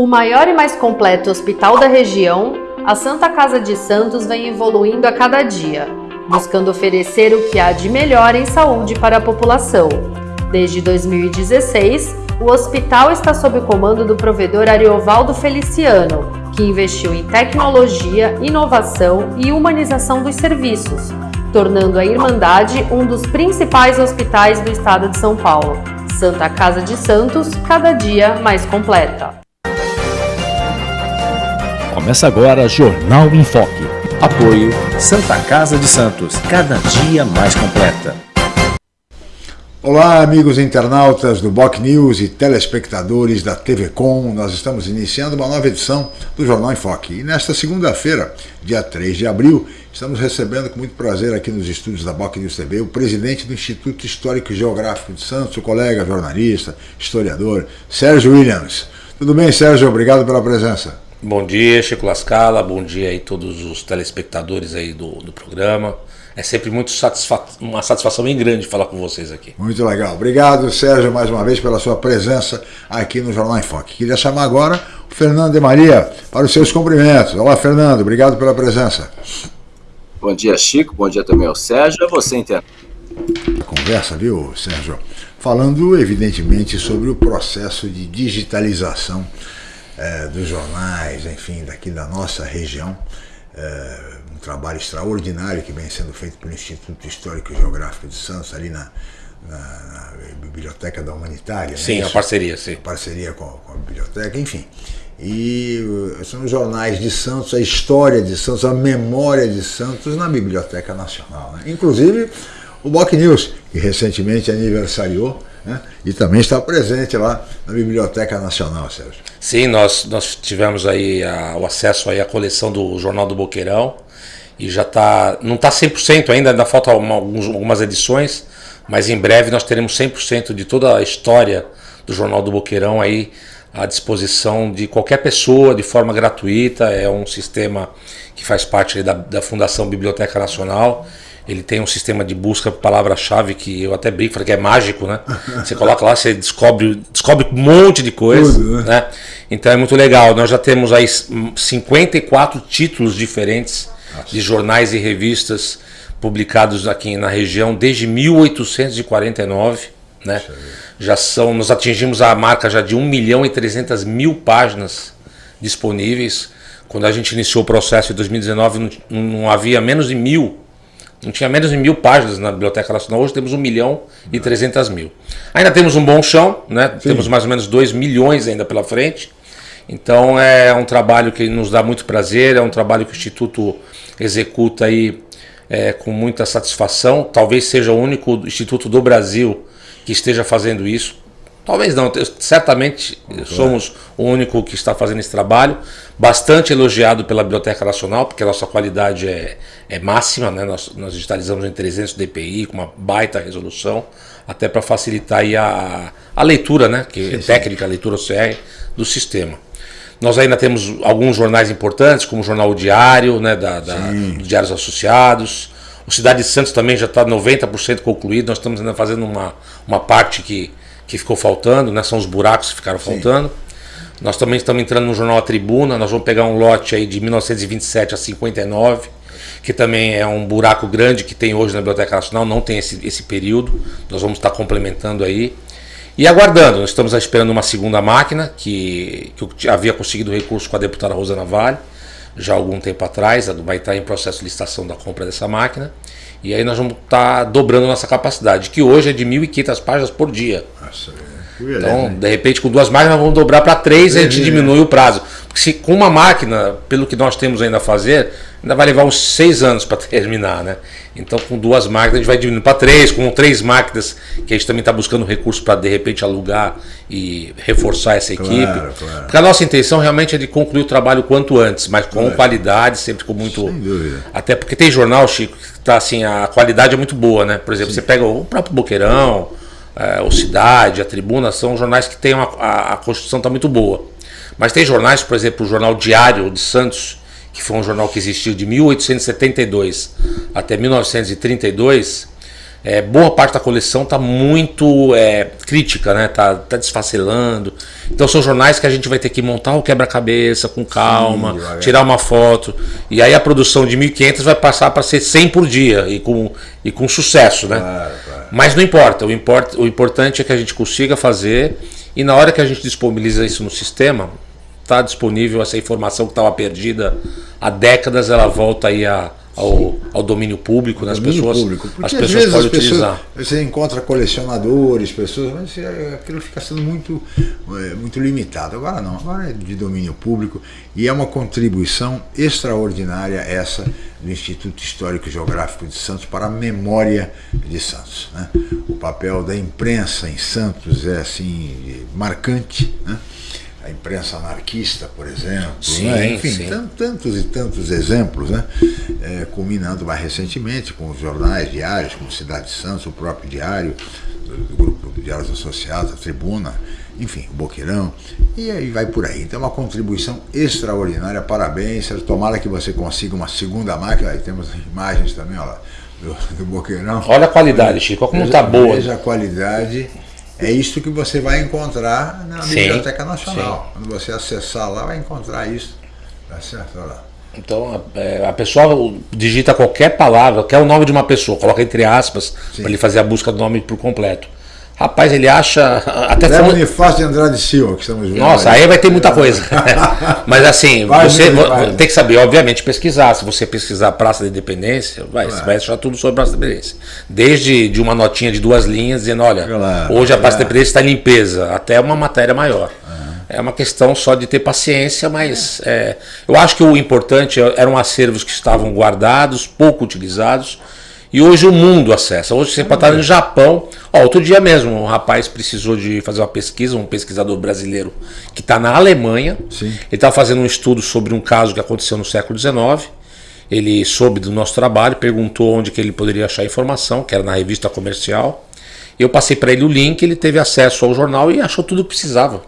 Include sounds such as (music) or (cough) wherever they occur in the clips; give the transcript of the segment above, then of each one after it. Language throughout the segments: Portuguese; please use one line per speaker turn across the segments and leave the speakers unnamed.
O maior e mais completo hospital da região, a Santa Casa de Santos vem evoluindo a cada dia, buscando oferecer o que há de melhor em saúde para a população. Desde 2016, o hospital está sob o comando do provedor Ariovaldo Feliciano, que investiu em tecnologia, inovação e humanização dos serviços, tornando a Irmandade um dos principais hospitais do estado de São Paulo. Santa Casa de Santos, cada dia mais completa.
Começa agora Jornal em Foque. Apoio Santa Casa de Santos, cada dia mais completa.
Olá, amigos internautas do Boc News e telespectadores da TV Com. Nós estamos iniciando uma nova edição do Jornal em Foque. E nesta segunda-feira, dia 3 de abril, estamos recebendo com muito prazer aqui nos estúdios da Boc News TV o presidente do Instituto Histórico e Geográfico de Santos, o colega jornalista, historiador, Sérgio Williams. Tudo bem, Sérgio? Obrigado pela presença.
Bom dia, Chico Lascala, bom dia aí todos os telespectadores aí do, do programa. É sempre muito satisfa uma satisfação bem grande falar com vocês aqui.
Muito legal. Obrigado, Sérgio, mais uma vez pela sua presença aqui no Jornal em Foque. Queria chamar agora o Fernando de Maria para os seus cumprimentos. Olá, Fernando, obrigado pela presença.
Bom dia, Chico. Bom dia também ao Sérgio. A você, entende?
Conversa, viu, Sérgio? Falando, evidentemente, sobre o processo de digitalização é, dos jornais, enfim, daqui da nossa região. É, um trabalho extraordinário que vem sendo feito pelo Instituto Histórico e Geográfico de Santos, ali na, na, na Biblioteca da Humanitária.
Sim, é a parceria, sim. A
parceria com, com, a biblioteca, enfim. E uh, são os jornais de Santos, a história de Santos, a memória de Santos na Biblioteca Nacional. Né? Inclusive o Boc News, que recentemente aniversariou né? e também está presente lá na Biblioteca Nacional, Sérgio.
Sim, nós, nós tivemos aí a, o acesso aí à coleção do Jornal do Boqueirão e já está, não está 100% ainda, ainda faltam algumas edições, mas em breve nós teremos 100% de toda a história do Jornal do Boqueirão aí à disposição de qualquer pessoa de forma gratuita, é um sistema que faz parte da, da Fundação Biblioteca Nacional ele tem um sistema de busca por palavra-chave que eu até brinco, falei que é mágico, né? Você coloca lá, você descobre, descobre um monte de coisa, né? né? Então é muito legal. Nós já temos aí 54 títulos diferentes Nossa. de jornais e revistas publicados aqui na região desde 1849, né? Já são, nós atingimos a marca já de 1 milhão e 300 mil páginas disponíveis. Quando a gente iniciou o processo em 2019, não, não havia menos de mil não tinha menos de mil páginas na Biblioteca Nacional, hoje temos 1 milhão e 300 mil. Ainda temos um bom chão, né? temos mais ou menos 2 milhões ainda pela frente. Então é um trabalho que nos dá muito prazer, é um trabalho que o Instituto executa aí é, com muita satisfação. Talvez seja o único instituto do Brasil que esteja fazendo isso. Talvez não, certamente somos o único que está fazendo esse trabalho, bastante elogiado pela Biblioteca Nacional, porque a nossa qualidade é, é máxima, né? nós, nós digitalizamos em 300 dpi, com uma baita resolução, até para facilitar a, a leitura, né? que sim, é técnica, a leitura OCR do sistema. Nós ainda temos alguns jornais importantes, como o Jornal Diário, né? da, da Diários Associados, o Cidade de Santos também já está 90% concluído, nós estamos ainda fazendo uma, uma parte que que ficou faltando, né? São os buracos que ficaram Sim. faltando. Nós também estamos entrando no jornal A Tribuna, nós vamos pegar um lote aí de 1927 a 59, que também é um buraco grande que tem hoje na Biblioteca Nacional, não tem esse, esse período, nós vamos estar complementando aí. E aguardando, nós estamos esperando uma segunda máquina, que, que eu havia conseguido recurso com a deputada Rosana Vale, já há algum tempo atrás, vai estar em processo de licitação da compra dessa máquina. E aí nós vamos estar tá dobrando nossa capacidade, que hoje é de 1.500 páginas por dia. Nossa, então, de repente, com duas máquinas, vamos dobrar para três e a gente diminui o prazo. Porque se com uma máquina, pelo que nós temos ainda a fazer, ainda vai levar uns seis anos para (laughs) terminar, né? Então, com duas máquinas, a gente vai diminuindo para três, com três máquinas, que a gente também está buscando recursos para, de repente, alugar e reforçar essa equipe. Claro, claro. Porque a nossa intenção realmente é de concluir o trabalho quanto antes, mas com claro. qualidade, sempre com muito. Sem dúvida. Até porque tem jornal, Chico, que tá assim, a qualidade é muito boa, né? Por exemplo, Sim. você pega o próprio Boqueirão, é, o Cidade, a Tribuna, são jornais que tem uma, a, a construção está muito boa. Mas tem jornais, por exemplo, o Jornal Diário de Santos, que foi um jornal que existiu de 1872 até 1932, é, boa parte da coleção está muito é, crítica, né? Tá, tá desfacelando. Então são jornais que a gente vai ter que montar o quebra-cabeça com calma, Sim, tirar uma foto. E aí a produção de 1.500 vai passar para ser 100 por dia e com, e com sucesso, né? Claro. Mas não importa. O, import, o importante é que a gente consiga fazer e na hora que a gente disponibiliza isso no sistema, está disponível essa informação que estava perdida há décadas, ela volta aí a ao, ao domínio público, né? as
domínio
pessoas,
público. As pessoas podem as utilizar. Pessoas, você encontra colecionadores, pessoas, mas é, aquilo fica sendo muito, é, muito limitado. Agora não, agora é de domínio público e é uma contribuição extraordinária essa do Instituto Histórico e Geográfico de Santos para a memória de Santos. Né? O papel da imprensa em Santos é assim marcante. Né? A imprensa anarquista, por exemplo, sim, né? enfim, sim. tantos e tantos exemplos, né? É, culminando mais recentemente com os jornais diários, como Cidade de Santos, o próprio diário, do grupo de Diários Associados, a Tribuna, enfim, o Boqueirão, e aí vai por aí. Então, é uma contribuição extraordinária, parabéns, tomara que você consiga uma segunda máquina, aí temos imagens também, olha lá, do, do Boqueirão.
Olha a qualidade, Chico, como está boa.
Veja a qualidade é isso que você vai encontrar na sim, Biblioteca Nacional. Sim. Quando você acessar lá, vai encontrar isso. Tá certo? Lá.
Então a, é, a, pessoa digita qualquer palavra, quer o nome de uma pessoa, coloca entre aspas para ele fazer a busca do nome por completo. Rapaz, ele acha. (laughs)
Até Zé falando... Bonifácio de Andrade Silva, que estamos vendo.
Nossa, aí, aí vai ter muita coisa. (laughs) (laughs) Mas assim, vai, você vai. tem que saber, obviamente, pesquisar. Se você pesquisar Praça da Independência, vai, você vai achar tudo sobre a Praça da Independência. Desde de uma notinha de duas linhas dizendo, olha, claro, hoje a Praça da Independência está em limpeza, até uma matéria maior. É uma questão só de ter paciência, mas é, eu acho que o importante eram acervos que estavam guardados, pouco utilizados e hoje o mundo acessa. Hoje você pode estar no Japão. Ó, outro dia mesmo, um rapaz precisou de fazer uma pesquisa, um pesquisador brasileiro que está na Alemanha. Sim. Ele estava fazendo um estudo sobre um caso que aconteceu no século XIX. Ele soube do nosso trabalho, perguntou onde que ele poderia achar informação, que era na revista comercial. Eu passei para ele o link, ele teve acesso ao jornal e achou tudo que precisava.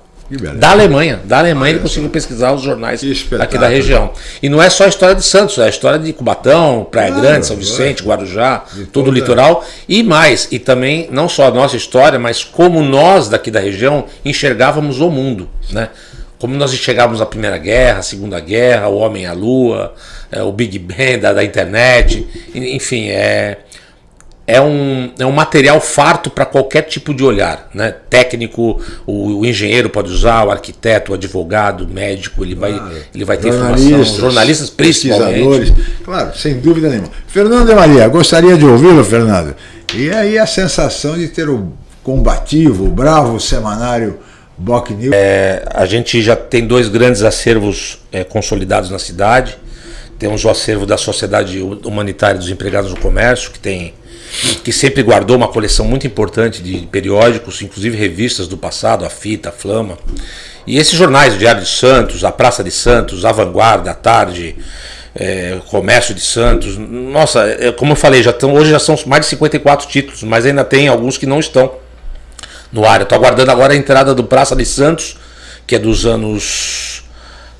Da Alemanha. Da Alemanha ele conseguiu pesquisar os jornais aqui da região. E não é só a história de Santos, é a história de Cubatão, Praia claro, Grande, São Vicente, Guarujá, todo o litoral. E mais, e também não só a nossa história, mas como nós daqui da região enxergávamos o mundo. Né? Como nós enxergávamos a Primeira Guerra, a Segunda Guerra, o Homem à Lua, é, o Big Bang da, da internet. Enfim, é é um, é um material farto para qualquer tipo de olhar. Né? Técnico, o, o, engenheiro pode usar, o arquiteto, o advogado, o médico, ele vai, ele vai ter informação, jornalistas principalmente.
Claro, sem dúvida nenhuma. Fernando de Maria, gostaria de ouvi-lo, Fernando. E aí a sensação de ter o combativo, o bravo semanário Boc News.
É, a gente já tem dois grandes acervos é, consolidados na cidade. Temos o acervo da Sociedade Humanitária dos Empregados do Comércio, que tem que sempre guardou uma coleção muito importante de periódicos, inclusive revistas do passado, a Fita, a Flama. E esses jornais, o Diário de Santos, a Praça de Santos, a Vanguarda, a Tarde, é, Comércio de Santos. Nossa, é, como eu falei, já estão, hoje já são mais de 54 títulos, mas ainda tem alguns que não estão no ar. Eu estou aguardando agora a entrada do Praça de Santos, que é dos anos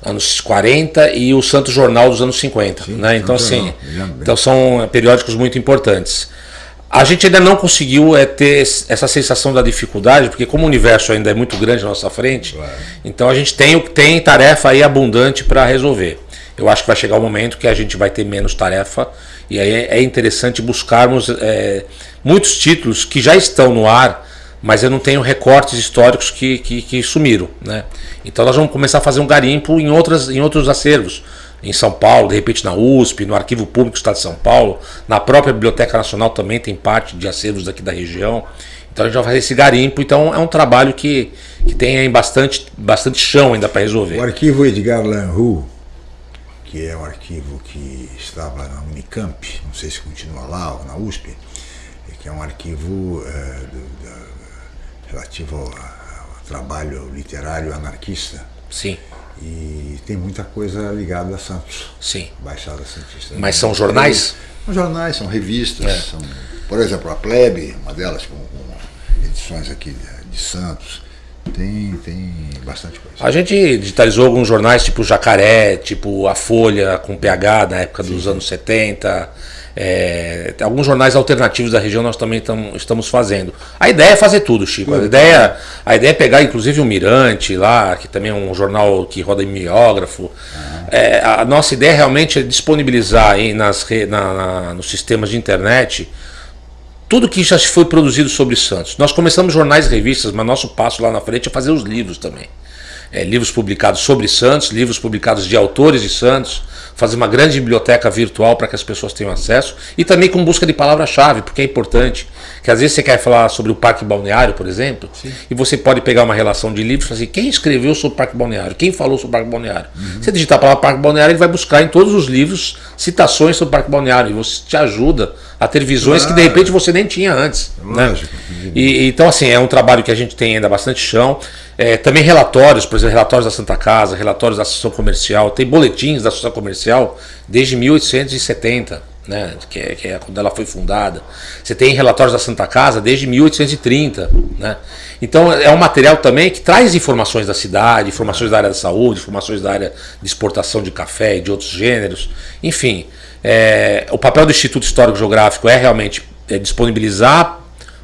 anos 40 e o Santos Jornal dos anos 50, Sim, né? Então assim, então são periódicos muito importantes. A gente ainda não conseguiu é, ter essa sensação da dificuldade, porque como o universo ainda é muito grande na nossa frente, claro. então a gente tem, tem tarefa aí abundante para resolver. Eu acho que vai chegar o um momento que a gente vai ter menos tarefa e aí é interessante buscarmos é, muitos títulos que já estão no ar, mas eu não tenho recortes históricos que, que, que sumiram. Né? Então nós vamos começar a fazer um garimpo em, outras, em outros acervos em São Paulo, de repente na USP, no Arquivo Público do Estado de São Paulo, na própria Biblioteca Nacional também tem parte de acervos daqui da região. Então a gente vai fazer esse garimpo, então é um trabalho que, que tem bastante, bastante chão ainda para resolver.
O arquivo Edgar Lanru, que é um arquivo que estava na Unicamp, não sei se continua lá ou na USP, que é um arquivo é, do, relativo ao, ao trabalho literário anarquista.
Sim.
E tem muita coisa ligada a Santos.
Sim.
Baixada Santista.
Mas são jornais?
São jornais, são revistas. É. São, por exemplo, a Plebe, uma delas com, com edições aqui de, de, Santos. Tem, tem bastante coisa.
A gente digitalizou alguns jornais tipo Jacaré, tipo A Folha com PH na época dos Sim. anos 70. É, alguns jornais alternativos da região nós também tam, estamos fazendo. A ideia é fazer tudo, Chico. A ideia, a ideia é pegar inclusive o Mirante lá, que também é um jornal que roda em mimeógrafo. É, a nossa ideia realmente é disponibilizar aí nas, na, na, nos sistemas de internet tudo que já foi produzido sobre Santos. Nós começamos jornais e revistas, mas nosso passo lá na frente é fazer os livros também. É, livros publicados sobre Santos, livros publicados de autores de Santos, fazer uma grande biblioteca virtual para que as pessoas tenham acesso e também com busca de palavra-chave, porque é importante. Que às vezes você quer falar sobre o Parque Balneário, por exemplo, Sim. e você pode pegar uma relação de livros e fazer assim, quem escreveu sobre o Parque Balneário, quem falou sobre o Parque Balneário. Uhum. Você digitar a palavra Parque Balneário, ele vai buscar em todos os livros citações sobre o Parque Balneário e você te ajuda a ter visões claro. que de repente você nem tinha antes. Né? E, então, assim, é um trabalho que a gente tem ainda bastante chão. É, também relatórios, por exemplo, relatórios da Santa Casa, relatórios da Associação Comercial, tem boletins da Associação Comercial desde 1870, né, que, é, que é quando ela foi fundada. Você tem relatórios da Santa Casa desde 1830. Né? Então é um material também que traz informações da cidade, informações da área da saúde, informações da área de exportação de café e de outros gêneros. Enfim, é, o papel do Instituto Histórico Geográfico é realmente é, disponibilizar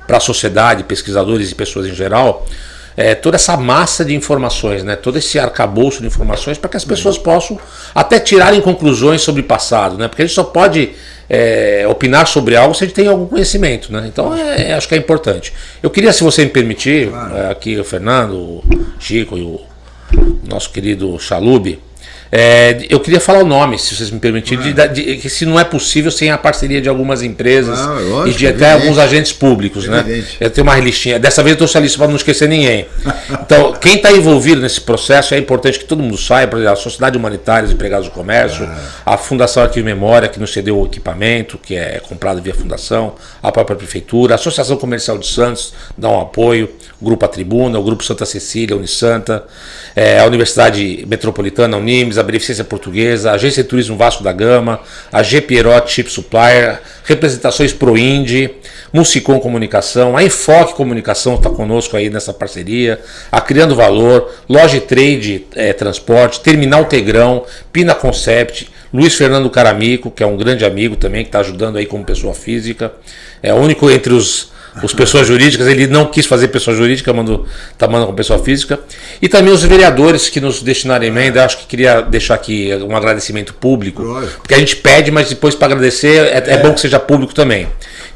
para a sociedade, pesquisadores e pessoas em geral, é, toda essa massa de informações, né? todo esse arcabouço de informações para que as pessoas possam até tirarem conclusões sobre o passado, né? porque a gente só pode é, opinar sobre algo se a gente tem algum conhecimento. Né? Então é, é acho que é importante. Eu queria, se você me permitir. É, aqui o Fernando, o Chico e o nosso querido Chalube, é, eu queria falar o nome, se vocês me permitirem, de, de, que se não é possível sem a parceria de algumas empresas ah, lógico, e de até evidente. alguns agentes públicos. Né? Eu tenho uma listinha. Dessa vez eu trouxe a lista para não esquecer ninguém. Então, quem está envolvido nesse processo é importante que todo mundo saiba, por exemplo, a Sociedade Humanitária dos Empregados do Comércio, ah. a Fundação Arquivo e Memória, que nos cedeu o equipamento, que é comprado via fundação, a própria Prefeitura, a Associação Comercial de Santos dá um apoio, o Grupo A Tribuna, o Grupo Santa Cecília, a Unisanta, é, a Universidade Metropolitana, a Unimes, a Beneficência Portuguesa, a Agência de Turismo Vasco da Gama, a G. Chip Supplier, representações Proindi, Musicom Comunicação, a Enfoque Comunicação está conosco aí nessa parceria, a Criando Valor, Loja Trade é, Transporte, Terminal Tegrão, Pina Concept, Luiz Fernando Caramico, que é um grande amigo também, que está ajudando aí como pessoa física, é o único entre os os pessoas jurídicas, ele não quis fazer pessoa jurídica, mandou, tá mandando com pessoa física. E também os vereadores que nos destinaram emenda, acho que queria deixar aqui um agradecimento público, porque a gente pede, mas depois para agradecer é, é, bom que seja público também.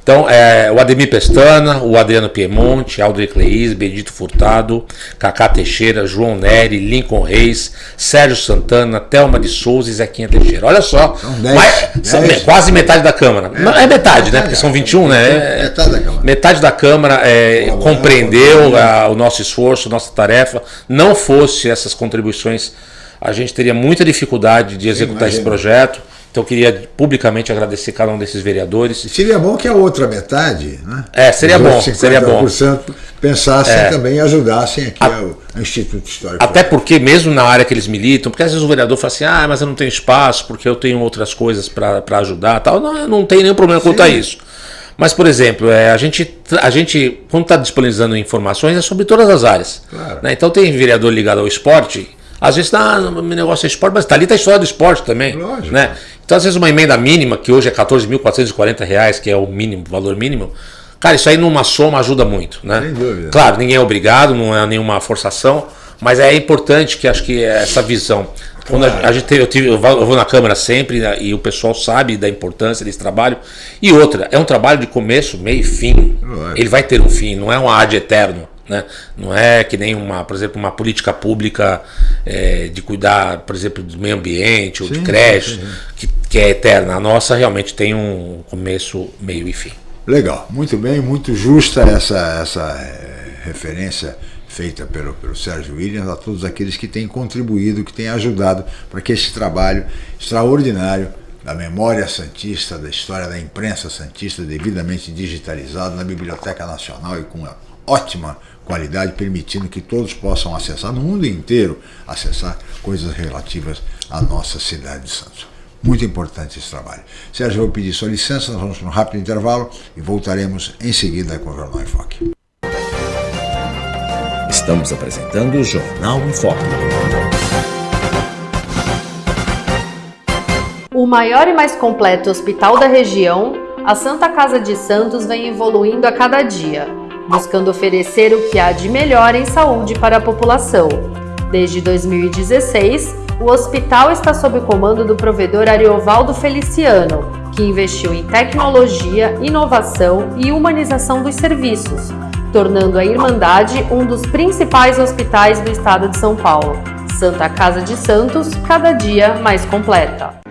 Então, é, o Ademir Pestana, o Adriano Piemonte, Aldo Cleis, Benedito Furtado, Cacá Teixeira, João Neri, Lincoln Reis, Sérgio Santana, Thelma de Souza e Zequinha Teixeira. Olha só, dez, mas, dez. quase metade da Câmara. É, é metade, né? Porque são 21, né? É, metade da Câmara. Metade da Câmara é, compreendeu a, o nosso esforço, nossa tarefa. Não fosse essas contribuições, a gente teria muita dificuldade de executar Sim, esse projeto. Então eu queria publicamente agradecer cada um desses vereadores.
Seria bom que a outra metade, né?
É, seria bom, seria bom.
pensassem é. também e ajudassem aqui a, o Instituto Histórico.
Até porque mesmo na área que eles militam, porque às vezes o vereador fala assim, ah, mas eu não tenho espaço porque eu tenho outras coisas para ajudar, tal. Não, não tem nenhum problema Sim. quanto a isso. Mas, por exemplo, é, a, gente, a gente, quando está disponibilizando informações, é sobre todas as áreas. Claro. Né? Então tem vereador ligado ao esporte, às vezes, ah, meu negócio é esporte, mas está ali está a história do esporte também. Lógico. Né? Então, às vezes, uma emenda mínima, que hoje é R$ 14.440, que é o mínimo, valor mínimo, cara, isso aí numa soma ajuda muito. Né? Sem dúvida. Claro, ninguém é obrigado, não é nenhuma forçação, mas é importante que acho que essa visão. Quando a, a gente eu, tive, eu, vou na Câmara sempre né, e o pessoal sabe da importância desse trabalho. E outra, é um trabalho de começo, meio e fim. Ele vai ter um fim, não é um ad eterno. Né? Não é que nem uma, por exemplo, uma política pública é, de cuidar, por exemplo, do meio ambiente ou sim, de creche, que, que é eterna. A nossa realmente tem um começo, meio e fim.
Legal, muito bem, muito justa essa, essa é, referência feita pelo, pelo Sérgio Williams a todos aqueles que têm contribuído, que têm ajudado para que esse trabalho extraordinário da memória santista, da história da imprensa santista devidamente digitalizado na Biblioteca Nacional e com uma ótima qualidade, permitindo que todos possam acessar, no mundo inteiro, acessar coisas relativas à nossa cidade de Santos. Muito importante esse trabalho. Sérgio, eu vou pedir sua licença, nós vamos para um rápido intervalo e voltaremos em seguida com o Jornal em Foque.
Estamos apresentando o Jornal em Foque.
O O maior e mais completo hospital da região, a Santa Casa de Santos vem evoluindo a cada dia, buscando oferecer o que há de melhor em saúde para a população. Desde 2016, o hospital está sob o comando do provedor Ariovaldo Feliciano, que investiu em tecnologia, inovação e humanização dos serviços, tornando a Irmandade um dos principais hospitais do estado de São Paulo. Santa Casa de Santos, cada dia mais completa.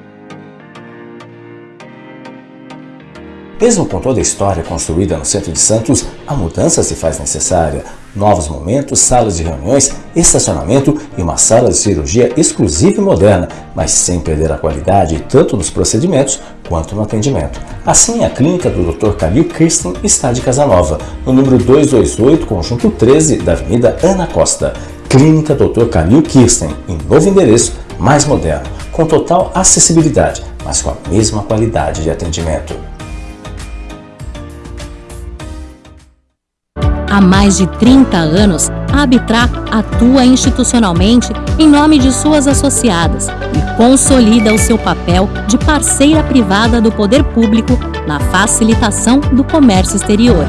Mesmo com toda a história construída no centro de Santos, a mudança se faz necessária. Novos momentos, salas de reuniões, estacionamento e uma sala de cirurgia exclusiva e moderna, mas sem perder a qualidade tanto nos procedimentos quanto no atendimento. Assim, a clínica do Dr. Calil Kirsten está de Casa Nova, no número 228, conjunto 13 da Avenida Ana Costa. Clínica Dr. Calil Kirsten, em novo endereço, mais moderno, com total acessibilidade, mas com a mesma qualidade de atendimento.
Há mais de 30 anos, a Abitra atua institucionalmente em nome de suas associadas e consolida o seu papel de parceira privada do poder público na facilitação do comércio exterior.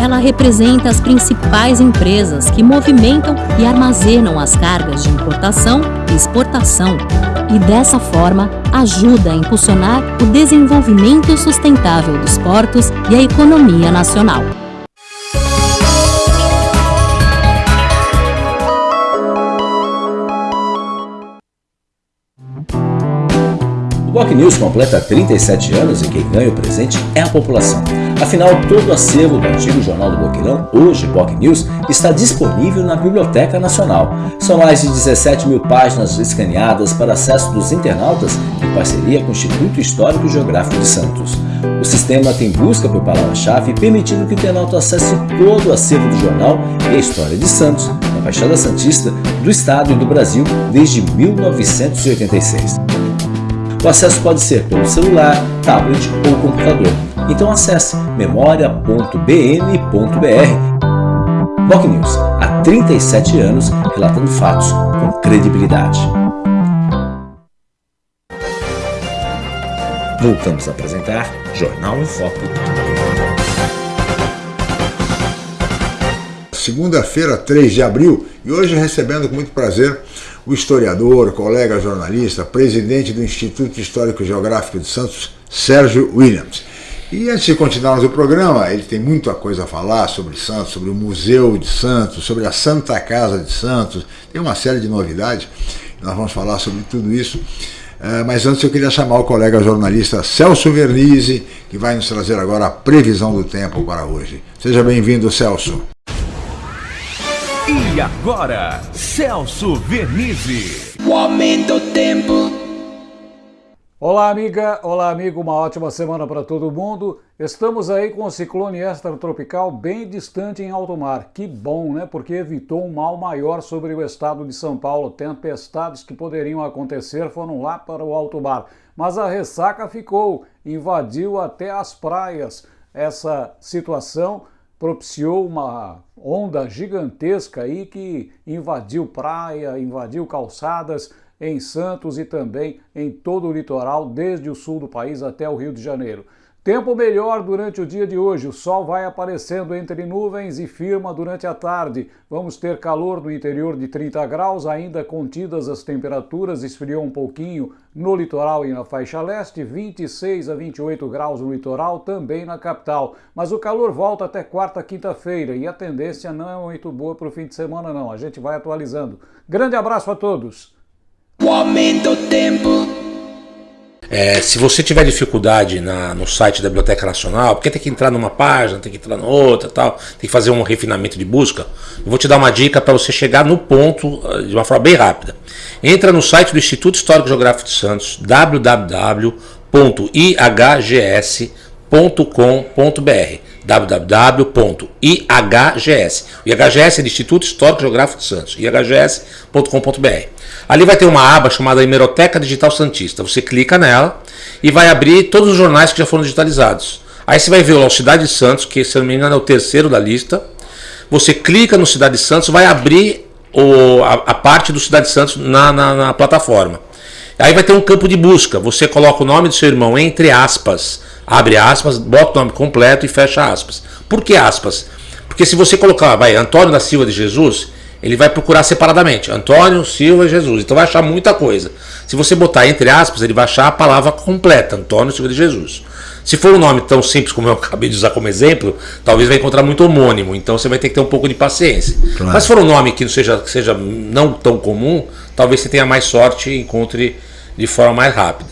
Ela representa as principais empresas que movimentam e armazenam as cargas de importação e exportação e, dessa forma, ajuda a impulsionar o desenvolvimento sustentável dos portos e a economia nacional.
Block News completa 37 anos e quem ganha o presente é a população. Afinal, todo o acervo do antigo Jornal do Boqueirão, hoje Block News, está disponível na Biblioteca Nacional. São mais de 17 mil páginas escaneadas para acesso dos internautas em parceria com o Instituto Histórico e Geográfico de Santos. O sistema tem busca por palavra-chave, permitindo que o internauta acesse todo o acervo do jornal e a história de Santos, na Baixada Santista, do Estado e do Brasil desde 1986. O acesso pode ser pelo celular, tablet ou computador. Então acesse memoria.bm.br. Boc News, há 37 anos relatando fatos com credibilidade. Voltamos a apresentar Jornal em Foco.
Segunda-feira, 3 de abril, e hoje recebendo com muito prazer o historiador, colega jornalista, presidente do Instituto Histórico Geográfico de Santos, Sérgio Williams. E antes de continuarmos o programa, ele tem muita coisa a falar sobre Santos, sobre o Museu de Santos, sobre a Santa Casa de Santos, tem uma série de novidades, nós vamos falar sobre tudo isso. É, mas antes eu queria chamar o colega jornalista Celso Vernizzi, que vai nos trazer agora a previsão do tempo para hoje. Seja bem-vindo, Celso.
E agora, Celso Vernizzi.
O aumento do tempo.
Olá, amiga. Olá, amigo. Uma ótima semana para todo mundo. Estamos aí com o ciclone extratropical bem distante em alto mar. Que bom, né? Porque evitou um mal maior sobre o estado de São Paulo. Tempestades que poderiam acontecer foram lá para o alto mar. Mas a ressaca ficou, invadiu até as praias. Essa situação propiciou uma onda gigantesca aí que invadiu praia, invadiu calçadas em Santos e também em todo o litoral, desde o sul do país até o Rio de Janeiro. Tempo melhor durante o dia de hoje, o sol vai aparecendo entre nuvens e firma durante a tarde. Vamos ter calor no interior de 30 graus, ainda contidas as temperaturas, esfriou um pouquinho no litoral e na faixa leste, 26 a 28 graus no litoral, também na capital. Mas o calor volta até quarta, quinta-feira e a tendência não é muito boa para o fim de semana não, a gente vai atualizando. Grande abraço a todos!
O aumento do tempo.
É, se você tiver dificuldade na, no site da Biblioteca Nacional, porque tem que entrar numa página, tem que entrar na outra, tal, tem que fazer um refinamento de busca, eu vou te dar uma dica para você chegar no ponto eh, de uma forma bem rápida. Entra no site do Instituto Histórico Geográfico de Santos, www.ihgs.com.br www.ihgs. O IHGS é do Instituto Histórico Geográfico de Santos, ihgs.com.br. Ali vai ter uma aba chamada Hemeroteca Digital Santista. Você clica nela e vai abrir todos os jornais que já foram digitalizados. Aí você vai ver o Cidade de Santos, que se não me engano é o terceiro da lista. Você clica no Cidade de Santos, vai abrir o, a, a, parte do Cidade de Santos na, na, na plataforma. Aí vai ter um campo de busca. Você coloca o nome do seu irmão entre aspas, abre aspas, bota o nome completo e fecha aspas. Por que aspas? Porque se você colocar, vai, Antônio da Silva de Jesus, ele vai procurar separadamente. Antônio, Silva, Jesus. Então vai achar muita coisa. Se você botar entre aspas, ele vai achar a palavra completa, Antônio Silva de Jesus. Se for um nome tão simples como eu (laughs) acabei de usar como exemplo, talvez vai encontrar muito homônimo. Então você vai ter que ter um pouco de paciência. Claro. Mas se for um nome que não seja, seja não tão comum, talvez você tenha mais sorte e encontre de forma mais rápida.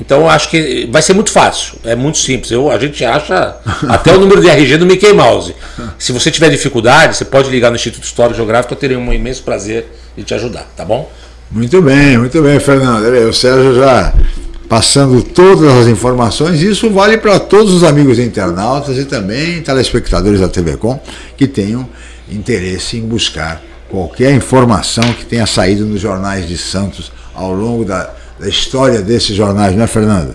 Então acho que vai ser muito fácil, é muito simples. Eu, a gente acha (laughs) até o número de RG do Mickey Mouse. Se você tiver dificuldade, você pode ligar no Instituto Histórico Geográfico, eu terei um imenso prazer de te ajudar, tá bom?
Muito bem, muito bem, Fernando. O Sérgio já passando todas as informações. Isso vale para todos os amigos internautas e também telespectadores da TV Com que tenham interesse em buscar qualquer informação que tenha saído nos jornais de Santos ao longo da, da história desses jornais, não é, Fernando?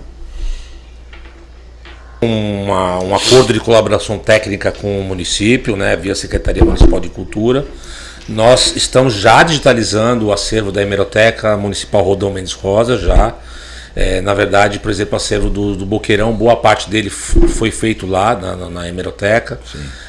Uma, um acordo de colaboração técnica com o município, né, via Secretaria Municipal de Cultura. Nós estamos já digitalizando o acervo da Hemeroteca Municipal Rodão Mendes Rosa, já. É, na verdade, por exemplo, o acervo do, do, Boqueirão, boa parte dele foi feito lá na, na, na hemeroteca.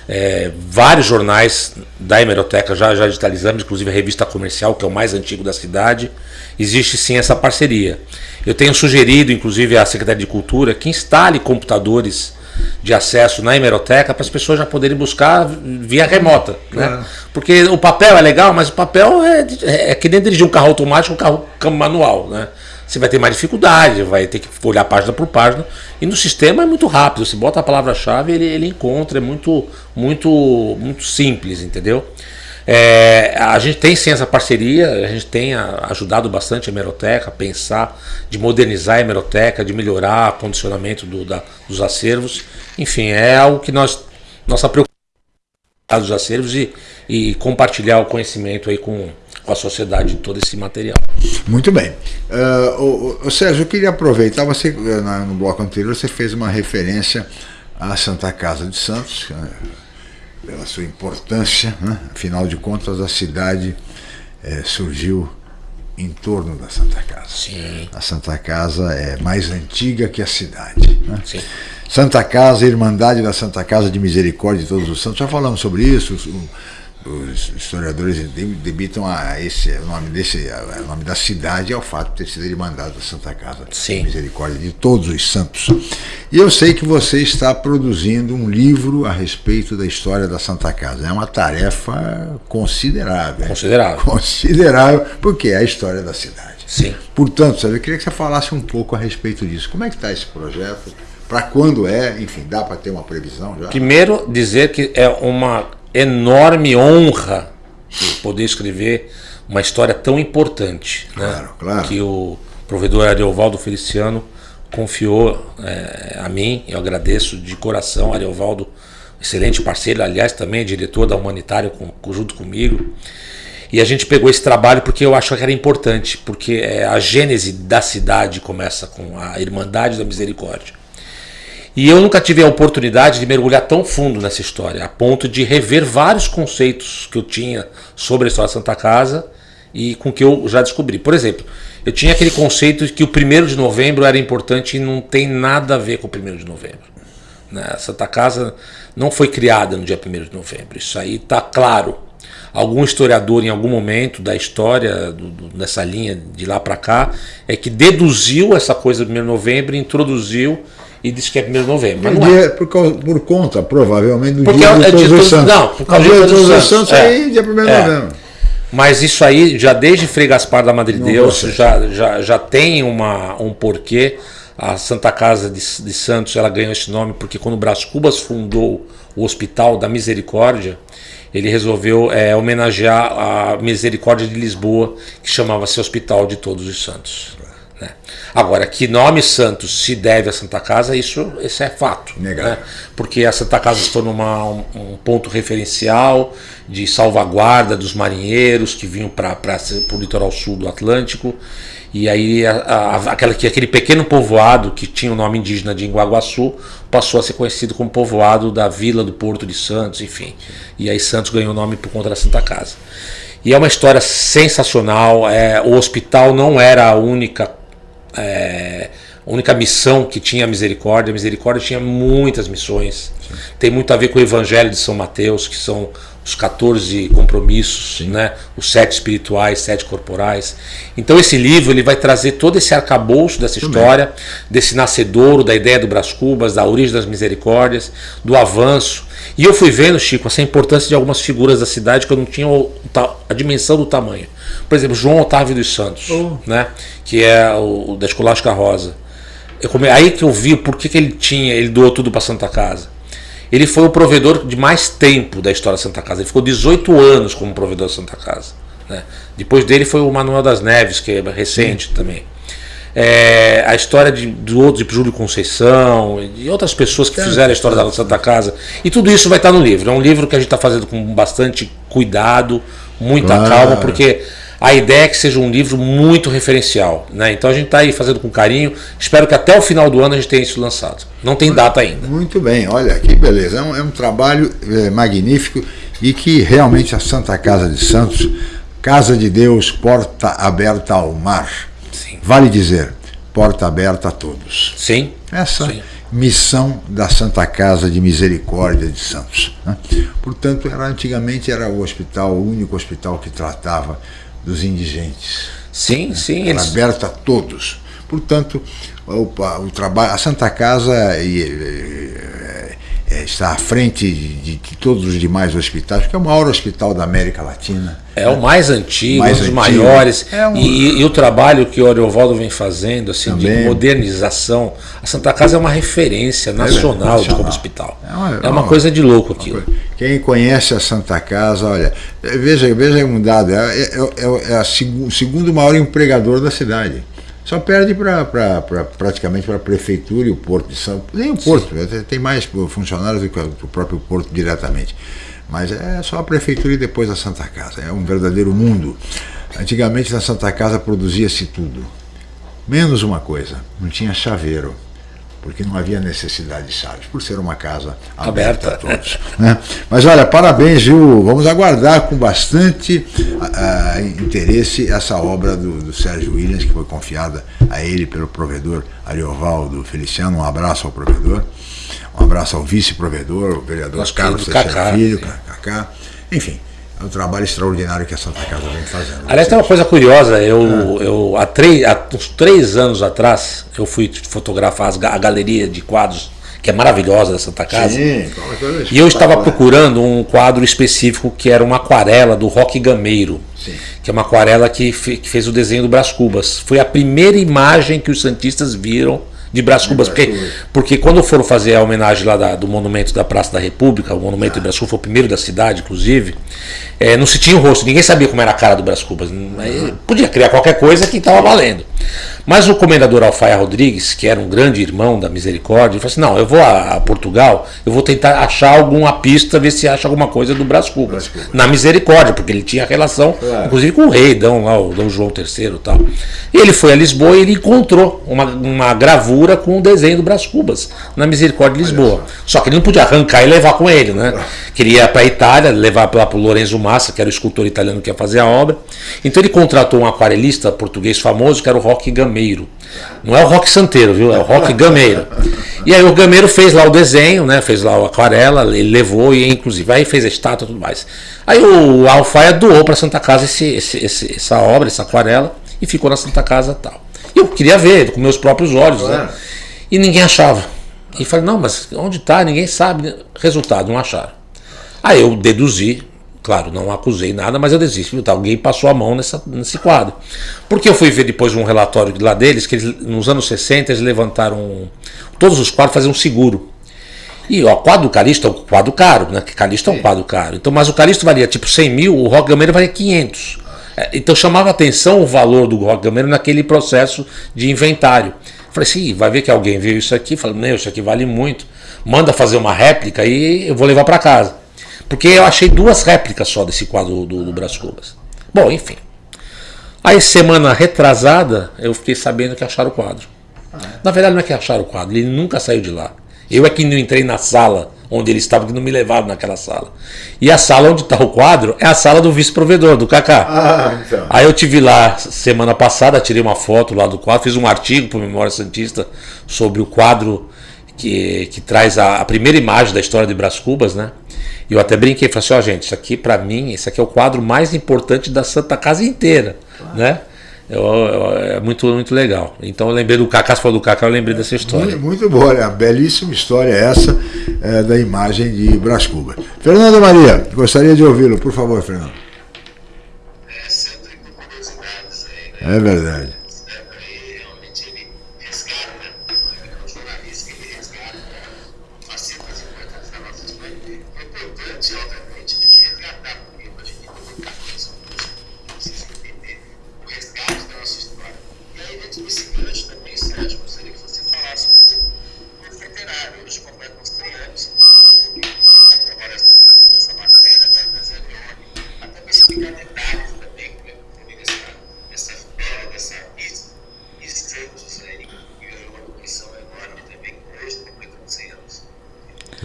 É, vários jornais da hemeroteca já, já digitalizamos, inclusive a revista comercial, que é o mais antigo da cidade. Existe sim essa parceria. Eu tenho sugerido, inclusive, à Secretaria de Cultura que instale computadores de acesso na hemeroteca para as pessoas já poderem buscar via remota. Né? Porque o papel é legal, mas o papel é, é, é que nem dirigir um carro automático, um carro manual. Né? você vai ter mais dificuldade, vai ter que olhar página por página. E no sistema é muito rápido, você bota a palavra-chave ele, ele encontra, é muito, muito, muito simples, entendeu? É, a gente tem sim essa parceria, a gente tem ajudado bastante a hemeroteca a pensar de modernizar a hemeroteca, de melhorar o condicionamento do, da, dos acervos. Enfim, é algo que nós, nossa preocupação dos acervos e, e compartilhar o conhecimento aí com, com a sociedade de todo esse material.
Muito bem. Uh, o, o, Sérgio, eu queria aproveitar, você eh, no bloco anterior você fez uma referência à Santa Casa de Santos, né, pela sua importância, né? afinal de contas a cidade é, surgiu em torno da Santa Casa.
Sim.
A Santa Casa é mais antiga que a cidade. Né?
Sim.
Santa Casa, Irmandade da Santa Casa de Misericórdia de Todos os Santos, já falamos sobre isso. O, os historiadores debitam a esse o nome desse o nome da cidade ao fato de ter sido mandado da Santa Casa
Sim.
Misericórdia de todos os santos. E eu sei que você está produzindo um livro a respeito da história da Santa Casa. É uma tarefa considerável.
Considerável.
Considerável, porque é a história da cidade.
Sim.
Portanto, sabe, eu queria que você falasse um pouco a respeito disso. Como é que está esse projeto? Para quando é? Enfim, dá para ter uma previsão já?
Primeiro, dizer que é uma enorme honra poder escrever uma história tão importante.
Claro,
né?
claro.
Que o provedor Ariovaldo Feliciano confiou é, a mim. Eu agradeço de coração, Ariovaldo, excelente parceiro, aliás, também é diretor da Humanitária com, junto comigo. E a gente pegou esse trabalho porque eu acho que era importante, porque é, a gênese da cidade começa com a Irmandade da Misericórdia. E eu nunca tive a oportunidade de mergulhar tão fundo nessa história, a ponto de rever vários conceitos que eu tinha sobre a história da Santa Casa e com que eu já descobri. Por exemplo, eu tinha aquele conceito de que o 1 de novembro era importante e não tem nada a ver com o 1 de novembro. Né? A Santa Casa não foi criada no dia 1 de novembro, isso aí está claro. Algum historiador, em algum momento da história, do, do, dessa linha de lá para cá, é que deduziu essa coisa do 1 de novembro e introduziu e disse que é 1 de novembro. Mas não
é. por, causa, por conta, provavelmente, do
Porque
dia
é,
de Todos os Santos.
Não, por causa
dia
de
Todos os
Santos. É.
aí dia 1 de
É.
novembro.
Mas isso aí, já desde Frei Gaspar da Madre
Não
Deus, já, já, já tem uma, um porquê. A Santa Casa de, de Santos ela ganhou esse nome porque quando o Brás Cubas fundou o Hospital da Misericórdia, ele resolveu é, homenagear a Misericórdia de Lisboa, que chamava-se Hospital de Todos os Santos. Né? Agora, que nome Santos se deve à Santa Casa, isso, isso é fato. Né? Porque a Santa Casa se tornou uma- um, um ponto referencial de salvaguarda dos marinheiros que vinham para o litoral sul do Atlântico. E aí a- a- aquela, que- aquele pequeno povoado que tinha o nome indígena de Inguaguaçu passou a ser conhecido como povoado da Vila do Porto de Santos, enfim. E aí Santos ganhou o nome por conta da Santa Casa. E é uma história sensacional. É, o hospital não era a única é, única missão que tinha a misericórdia. A misericórdia tinha muitas missões. Tem muito a ver com o Evangelho de São Mateus, que são os 14 compromissos, né? os sete espirituais, sete corporais. Então esse livro ele vai trazer todo esse arcabouço dessa história, desse nascedouro, da ideia do Brás Cubas, da origem das misericórdias, do avanço. E eu fui vendo, Chico, essa importância de algumas figuras da cidade que eu não tinha a dimensão do tamanho. Por exemplo, João Otávio dos Santos, oh. né? que é o da Escolástica Rosa. Eu come... Aí que eu vi por que, que ele tinha, ele doou tudo para Santa Casa. Ele foi o provedor de mais tempo da história da Santa Casa. Ele ficou 18 anos como provedor da Santa Casa. Né? Depois dele foi o Manuel das Neves, que é recente Sim. também. É, a história de, do outro, de Júlio Conceição e outras pessoas que fizeram a história da Santa Casa. E tudo isso vai estar no livro. É um livro que a gente está fazendo com bastante cuidado, muita claro. calma, porque a ideia é que seja um livro muito referencial. Né? Então a gente está aí fazendo com carinho. Espero que até o final do ano a gente tenha isso lançado. Não tem data ainda.
Muito bem, olha que beleza. É um, é um trabalho é, magnífico e que realmente a Santa Casa de Santos, Casa de Deus, porta aberta ao mar. Sim. Vale dizer, porta aberta a todos.
Sim.
Essa
Sim.
missão da Santa Casa de Misericórdia de Santos. Né? Portanto, era, antigamente era o hospital, o único hospital que tratava dos indigentes.
Sim,
né?
sim.
Era eles... aberta a todos. Portanto, o, o trabalho, a Santa Casa e, e, é, está à frente de, de, todos os demais hospitais, porque é o maior hospital da América Latina.
É né? o mais antigo, mais um dos antigo. maiores. É um... e, e, o trabalho que o Ariovaldo vem fazendo, assim, Também. de modernização. A Santa Casa é uma referência nacional, é, de como hospital. É uma, é uma coisa de louco aquilo.
Quem conhece a Santa Casa, olha, veja, veja um dado, é, é, é, é o segundo maior empregador da cidade. Só perde pra, pra, pra praticamente para a prefeitura e o porto de São Nem o porto, tem mais funcionários do que o próprio porto diretamente. Mas é só a prefeitura e depois a Santa Casa. É um verdadeiro mundo. Antigamente na Santa Casa produzia-se tudo. Menos uma coisa, não tinha chaveiro porque não havia necessidade de chaves, por ser uma casa aberta, aberta. a todos. Né? Mas olha, parabéns, viu? Vamos aguardar com bastante uh, interesse essa obra do, do, Sérgio Williams, que foi confiada a ele pelo provedor Ariovaldo Feliciano. Um abraço ao provedor, um abraço ao vice-provedor, o vereador Carlos Teixeira Filho, Cacá. Enfim, é um trabalho extraordinário que a Santa Casa vem fazendo.
Aliás, tem uma coisa curiosa, eu, é. eu há, três, há uns três anos atrás, eu fui fotografar a galeria de quadros, que é maravilhosa da Santa Casa. Sim, e eu estava procurando um quadro específico que era uma aquarela do Roque Gameiro. Sim. Que é uma aquarela que, que fez o desenho do Brás Cubas. Foi a primeira imagem que os Santistas viram de Brás Cubas, porque, porque quando foram fazer a homenagem lá da, do monumento da Praça da República, o monumento ah. de Brás Cubas foi o primeiro da cidade, inclusive, é, não se tinha o rosto, ninguém sabia como era a cara do Brás Cubas. Podia criar qualquer coisa que estava valendo. Mas o comendador Alfaia Rodrigues, que era um grande irmão da Misericórdia, falou assim: não, eu vou a, Portugal, eu vou tentar achar alguma pista, ver se acha alguma coisa do Brás Cubas. Cubas. Na Misericórdia, porque ele tinha relação, claro. inclusive, com o rei, Dom, lá, o Dom João III e tal. E ele foi a Lisboa e ele encontrou uma, uma gravura com o desenho do Brás Cubas, na Misericórdia de Lisboa. Só. que ele não podia arrancar e levar com ele, né? Queria para a Itália, levar lá para o Lorenzo Massa, que era o escultor italiano que ia fazer a obra. Então ele contratou um aquarelista português famoso, que era o Roque Gameiro. Não é o Roque Santeiro, viu? É o Roque Gameiro. E aí o Gameiro fez lá o desenho, né? Fez lá o aquarela, ele levou e inclusive aí fez a estátua e tudo mais. Aí o Alfaia doou para Santa Casa esse, esse, esse, essa obra, essa aquarela, e ficou na Santa Casa tal. E eu queria ver com meus próprios olhos, né? E ninguém achava. E falei, não, mas onde está? Ninguém sabe. Resultado, não acharam. Aí eu deduzi, Claro, não acusei nada, mas eu desisto. Alguém passou a mão nessa, nesse quadro. Porque eu fui ver depois um relatório lá deles, que eles, nos anos 60 eles levantaram. Todos os quadros faziam seguro. E o quadro do Calixto é um quadro caro, né? Que Calixto é um quadro caro. Então, mas o Calixto valia tipo 100 mil, o Rock Gameiro valia 500. É, então chamava atenção o valor do Rock Gameiro naquele processo de inventário. Falei assim, vai ver que alguém viu isso aqui, falou, meu, isso aqui vale muito. Manda fazer uma réplica e eu vou levar para casa. Porque eu achei duas réplicas só desse quadro do, do Brás Cubas. Bom, enfim. Aí, semana retrasada, eu fiquei sabendo que acharam o quadro. Na verdade, não é que acharam o quadro, ele nunca saiu de lá. Eu é que não entrei na sala onde eles estavam, que não me levaram naquela sala. E a sala onde está o quadro é a sala do vice-provedor, do Kaká.
Ah, então.
Aí eu tive lá semana passada, tirei uma foto lá do quadro, fiz um artigo para o Memória Santista sobre o quadro que, que traz a, a primeira imagem da história de Brás Cubas, né? E eu até brinquei, falei assim, ó gente, isso aqui para mim, esse aqui é o quadro mais importante da Santa Casa inteira, né? Eu, eu, é muito, muito legal. Então eu lembrei do Cacá, você falou do Cacá, eu lembrei dessa história.
Muito, muito boa, né? belíssima história essa é, da imagem de Brás Cubas. Fernando Maria, gostaria de ouvi-lo, por favor, Fernando. É verdade.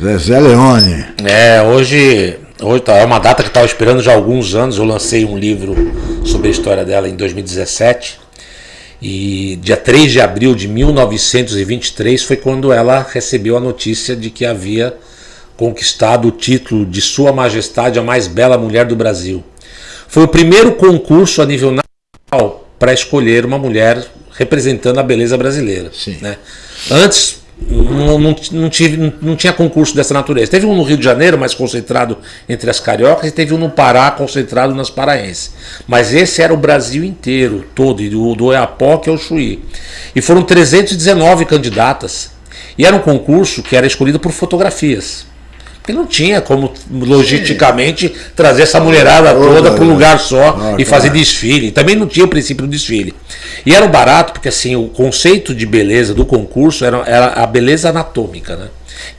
Zezé Leone.
É, hoje, hoje tá, é uma data que estava esperando já há alguns anos. Eu lancei um livro sobre a história dela em 2017. E dia 3 de abril de 1923 foi quando ela recebeu a notícia de que havia conquistado o título de Sua Majestade a mais bela mulher do Brasil. Foi o primeiro concurso a nível nacional para escolher uma mulher representando a beleza brasileira.
Sim.
Né? Antes não, não, não, tive, não tinha concurso dessa natureza. Teve um no Rio de Janeiro, mais concentrado entre as cariocas, e teve um no Pará, concentrado nas paraenses. Mas esse era o Brasil inteiro, todo, do, do Oiapoque ao Chuí. E foram 319 candidatas. E era um concurso que era escolhido por fotografias. Porque não tinha como logisticamente Sim. trazer essa mulherada toda para um lugar só ah, e fazer desfile. Também não tinha o princípio do desfile. E era barato porque assim o conceito de beleza do concurso era, era a beleza anatômica, né?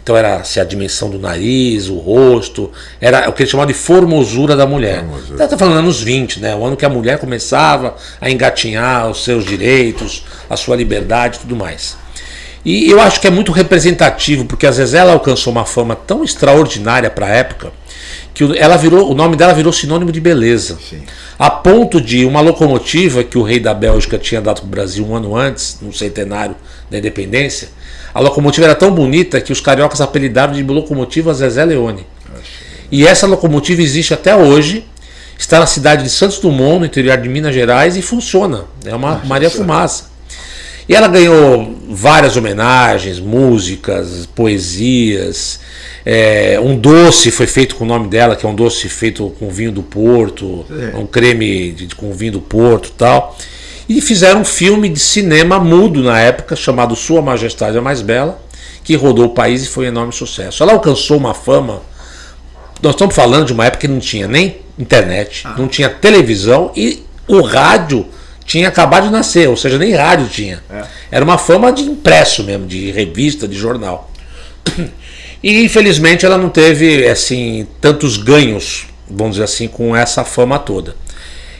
Então era assim, a dimensão do nariz, o rosto, era o que eles chamavam de formosura da mulher. Está então, falando anos 20, né? O ano que a mulher começava a engatinhar os seus direitos, a sua liberdade e tudo mais. E eu acho que é muito representativo, porque a Zezé ela alcançou uma fama tão extraordinária para a época que ela virou, o nome dela virou sinônimo de beleza.
Sim.
A ponto de uma locomotiva que o rei da Bélgica tinha dado para o Brasil um ano antes, no centenário da independência, a locomotiva era tão bonita que os cariocas apelidaram de locomotiva Zezé Leone. E essa locomotiva existe até hoje, está na cidade de Santos Dumont, no interior de Minas Gerais, e funciona. É uma Maria Fumaça. E ela ganhou várias homenagens, músicas, poesias. É, um doce foi feito com o nome dela, que é um doce feito com vinho do Porto, é. um creme de, com vinho do Porto tal. E fizeram um filme de cinema mudo na época, chamado Sua Majestade a Mais Bela, que rodou o país e foi um enorme sucesso. Ela alcançou uma fama. Nós estamos falando de uma época que não tinha nem internet, ah. não tinha televisão e o rádio tinha acabado de nascer, ou seja, nem rádio tinha. É. Era uma fama de impresso mesmo, de revista, de jornal. E infelizmente ela não teve assim tantos ganhos, vamos dizer assim, com essa fama toda.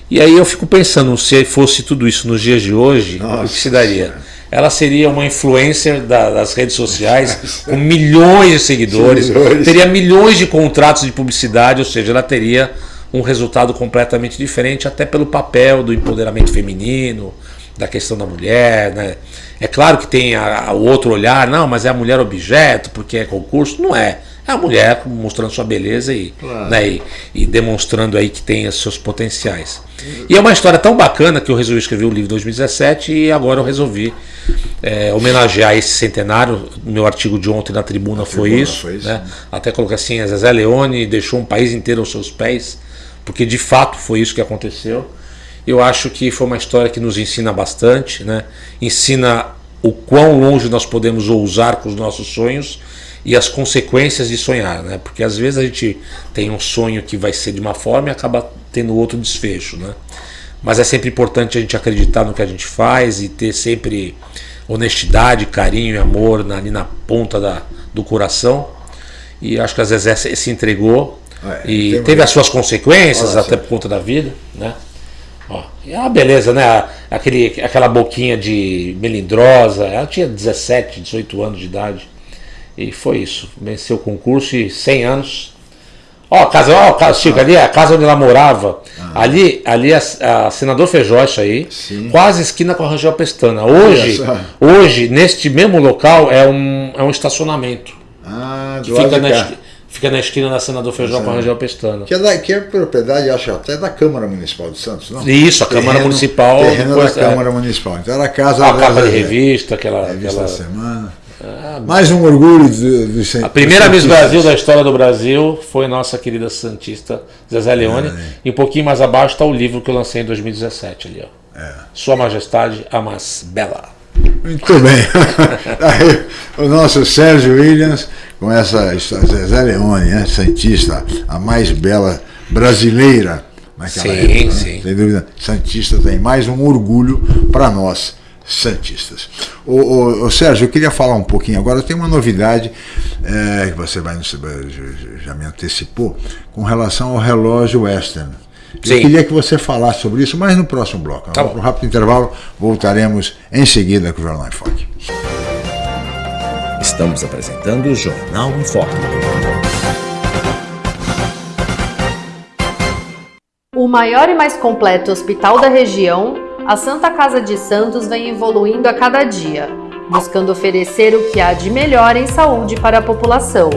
E aí eu fico pensando, se fosse tudo isso nos dias de hoje, Nossa, o que se daria? Ela seria uma influencer da, das redes sociais com milhões de seguidores, seguidores, teria milhões de contratos de publicidade, ou seja, ela teria um resultado completamente diferente, até pelo papel do empoderamento feminino, da questão da mulher. Né? É claro que tem a, a, o outro olhar, não, mas é a mulher objeto, porque é concurso. Não é. É a mulher mostrando sua beleza e, claro. né, e, e, demonstrando aí que tem os seus potenciais. E é uma história tão bacana que eu resolvi escrever o livro em 2017 e agora eu resolvi é, homenagear esse centenário. Meu artigo de ontem na tribuna, foi, tribuna isso, foi isso. Né? Até coloquei assim: a Zezé Leone deixou um país inteiro aos seus pés porque de fato foi isso que aconteceu. Eu acho que foi uma história que nos ensina bastante, né? ensina o quão longe nós podemos ousar com os nossos sonhos e as consequências de sonhar, né? Porque às vezes a gente tem um sonho que vai ser de uma forma e acaba tendo outro desfecho, né? Mas é sempre importante a gente acreditar no que a gente faz e ter sempre honestidade, carinho e amor ali na ponta da, do coração. E acho que a Zezé se entregou é, e teve as suas consequências, até por conta da vida, né? Ó, e é uma beleza, né? Aquele, aquela boquinha de melindrosa, ela tinha 17, 18 anos de idade. E foi isso. Venceu o concurso e 100 anos. Ó, a casa, ó, casa, Chico, ali é a casa onde ela morava.
Ah.
Ali, ali a, a senador Fejote aí,
Sim.
quase esquina com a Rangel Pestana. Hoje,
Olha
hoje, neste mesmo local, é um, é um estacionamento.
Ah,
Que fica na, fica na esquina da senador Feijó com a Rangel Pestana.
Que é, da, que é propriedade, acho até da Câmara Municipal de Santos, não?
Isso, a Câmara Municipal,
Terreno
depois,
da
é.
Câmara Municipal. Então era a casa
A
da-
capa de revista, aquela.
Revista
aquela-
da semana. Mais um orgulho do, do cen-
A primeira
dos
Miss. Brasil da história do Brasil foi nossa querida Santista Zezé Leone. E um pouquinho mais abaixo está o livro que eu lancei em 2017 ali, ó.
É.
Sua Majestade, a mais bela.
Muito bem. (laughs) Aí, o nosso Sérgio Williams, com essa Zezé Leone, né? Santista, a mais bela brasileira naquela
Sim,
época. né?
sim.
Sem dúvida. Santista tem mais um orgulho para nós, Santistas. Ô, ô, ô, Sérgio, eu queria falar um pouquinho agora. Tem uma novidade é, que você vai, já me antecipou com relação ao relógio Western. Eu
Sim.
queria que você falasse sobre isso, mas no próximo bloco.
Tá
Vamos
bom.
para um rápido intervalo, voltaremos em seguida com o Jornal em Foque.
Estamos apresentando o Jornal em Foque.
O maior e mais completo hospital da região, a Santa Casa de Santos vem evoluindo a cada dia, buscando oferecer o que há de melhor em saúde para a população.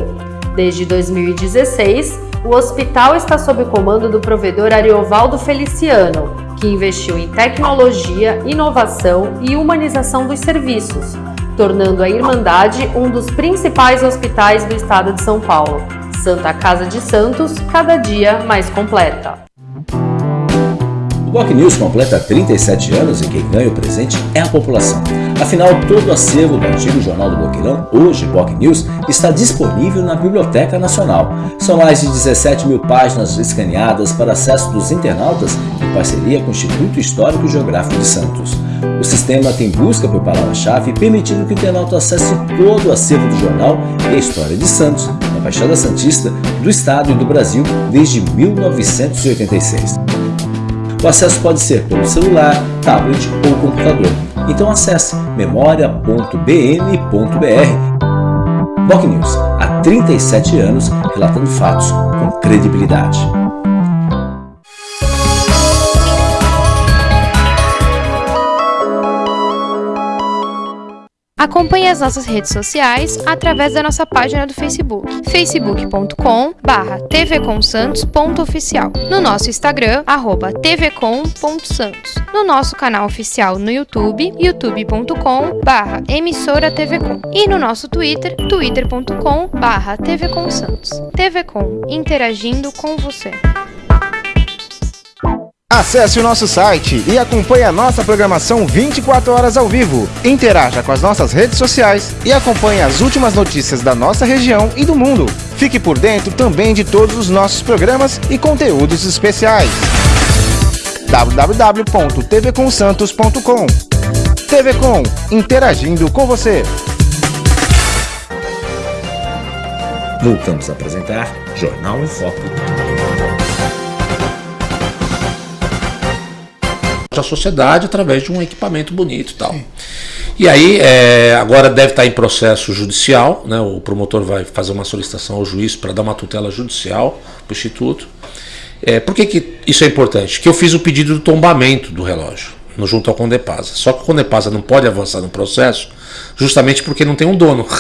Desde 2016, o hospital está sob o comando do provedor Ariovaldo Feliciano, que investiu em tecnologia, inovação e humanização dos serviços, tornando a Irmandade um dos principais hospitais do estado de São Paulo. Santa Casa de Santos, cada dia mais completa.
Boc News completa 37 anos e quem ganha o presente é a população. Afinal, todo o acervo do antigo Jornal do Boqueirão, hoje Boc News, está disponível na Biblioteca Nacional. São mais de 17 mil páginas escaneadas para acesso dos internautas em parceria com o Instituto Histórico e Geográfico de Santos. O sistema tem busca por palavra-chave, permitindo que o internauta acesse todo o acervo do jornal e a história de Santos, da Baixada Santista, do Estado e do Brasil desde 1986. O acesso pode ser pelo celular, tablet ou computador. Então acesse memoria.bn.br. Boc News, há 37 anos, relatando fatos com credibilidade.
Acompanhe as nossas redes sociais através da nossa página do Facebook, facebook.com barra tvcomsantos.oficial, no nosso Instagram, arroba tvcom.santos, no nosso canal oficial no YouTube, youtube.com barra emissora tvcom e no nosso Twitter, twitter.com barra tvcomsantos. TVCom, interagindo com você.
Acesse o nosso site e acompanhe a nossa programação 24 horas ao vivo. Interaja com as nossas redes sociais e acompanhe as últimas notícias da nossa região e do mundo. Fique por dentro também de todos os nossos programas e conteúdos especiais. www.tvcomsantos.com TV Com, interagindo com você.
Voltamos a apresentar Jornal em Foco.
A sociedade através de um equipamento bonito e tal. E aí, é, agora deve estar em processo judicial, né? o promotor vai fazer uma solicitação ao juiz para dar uma tutela judicial para o Instituto. É, por que, que isso é importante? Que eu fiz o pedido do tombamento do relógio, no, junto ao Condepasa. Só que o Condepasa não pode avançar no processo, justamente porque não tem um dono. (laughs)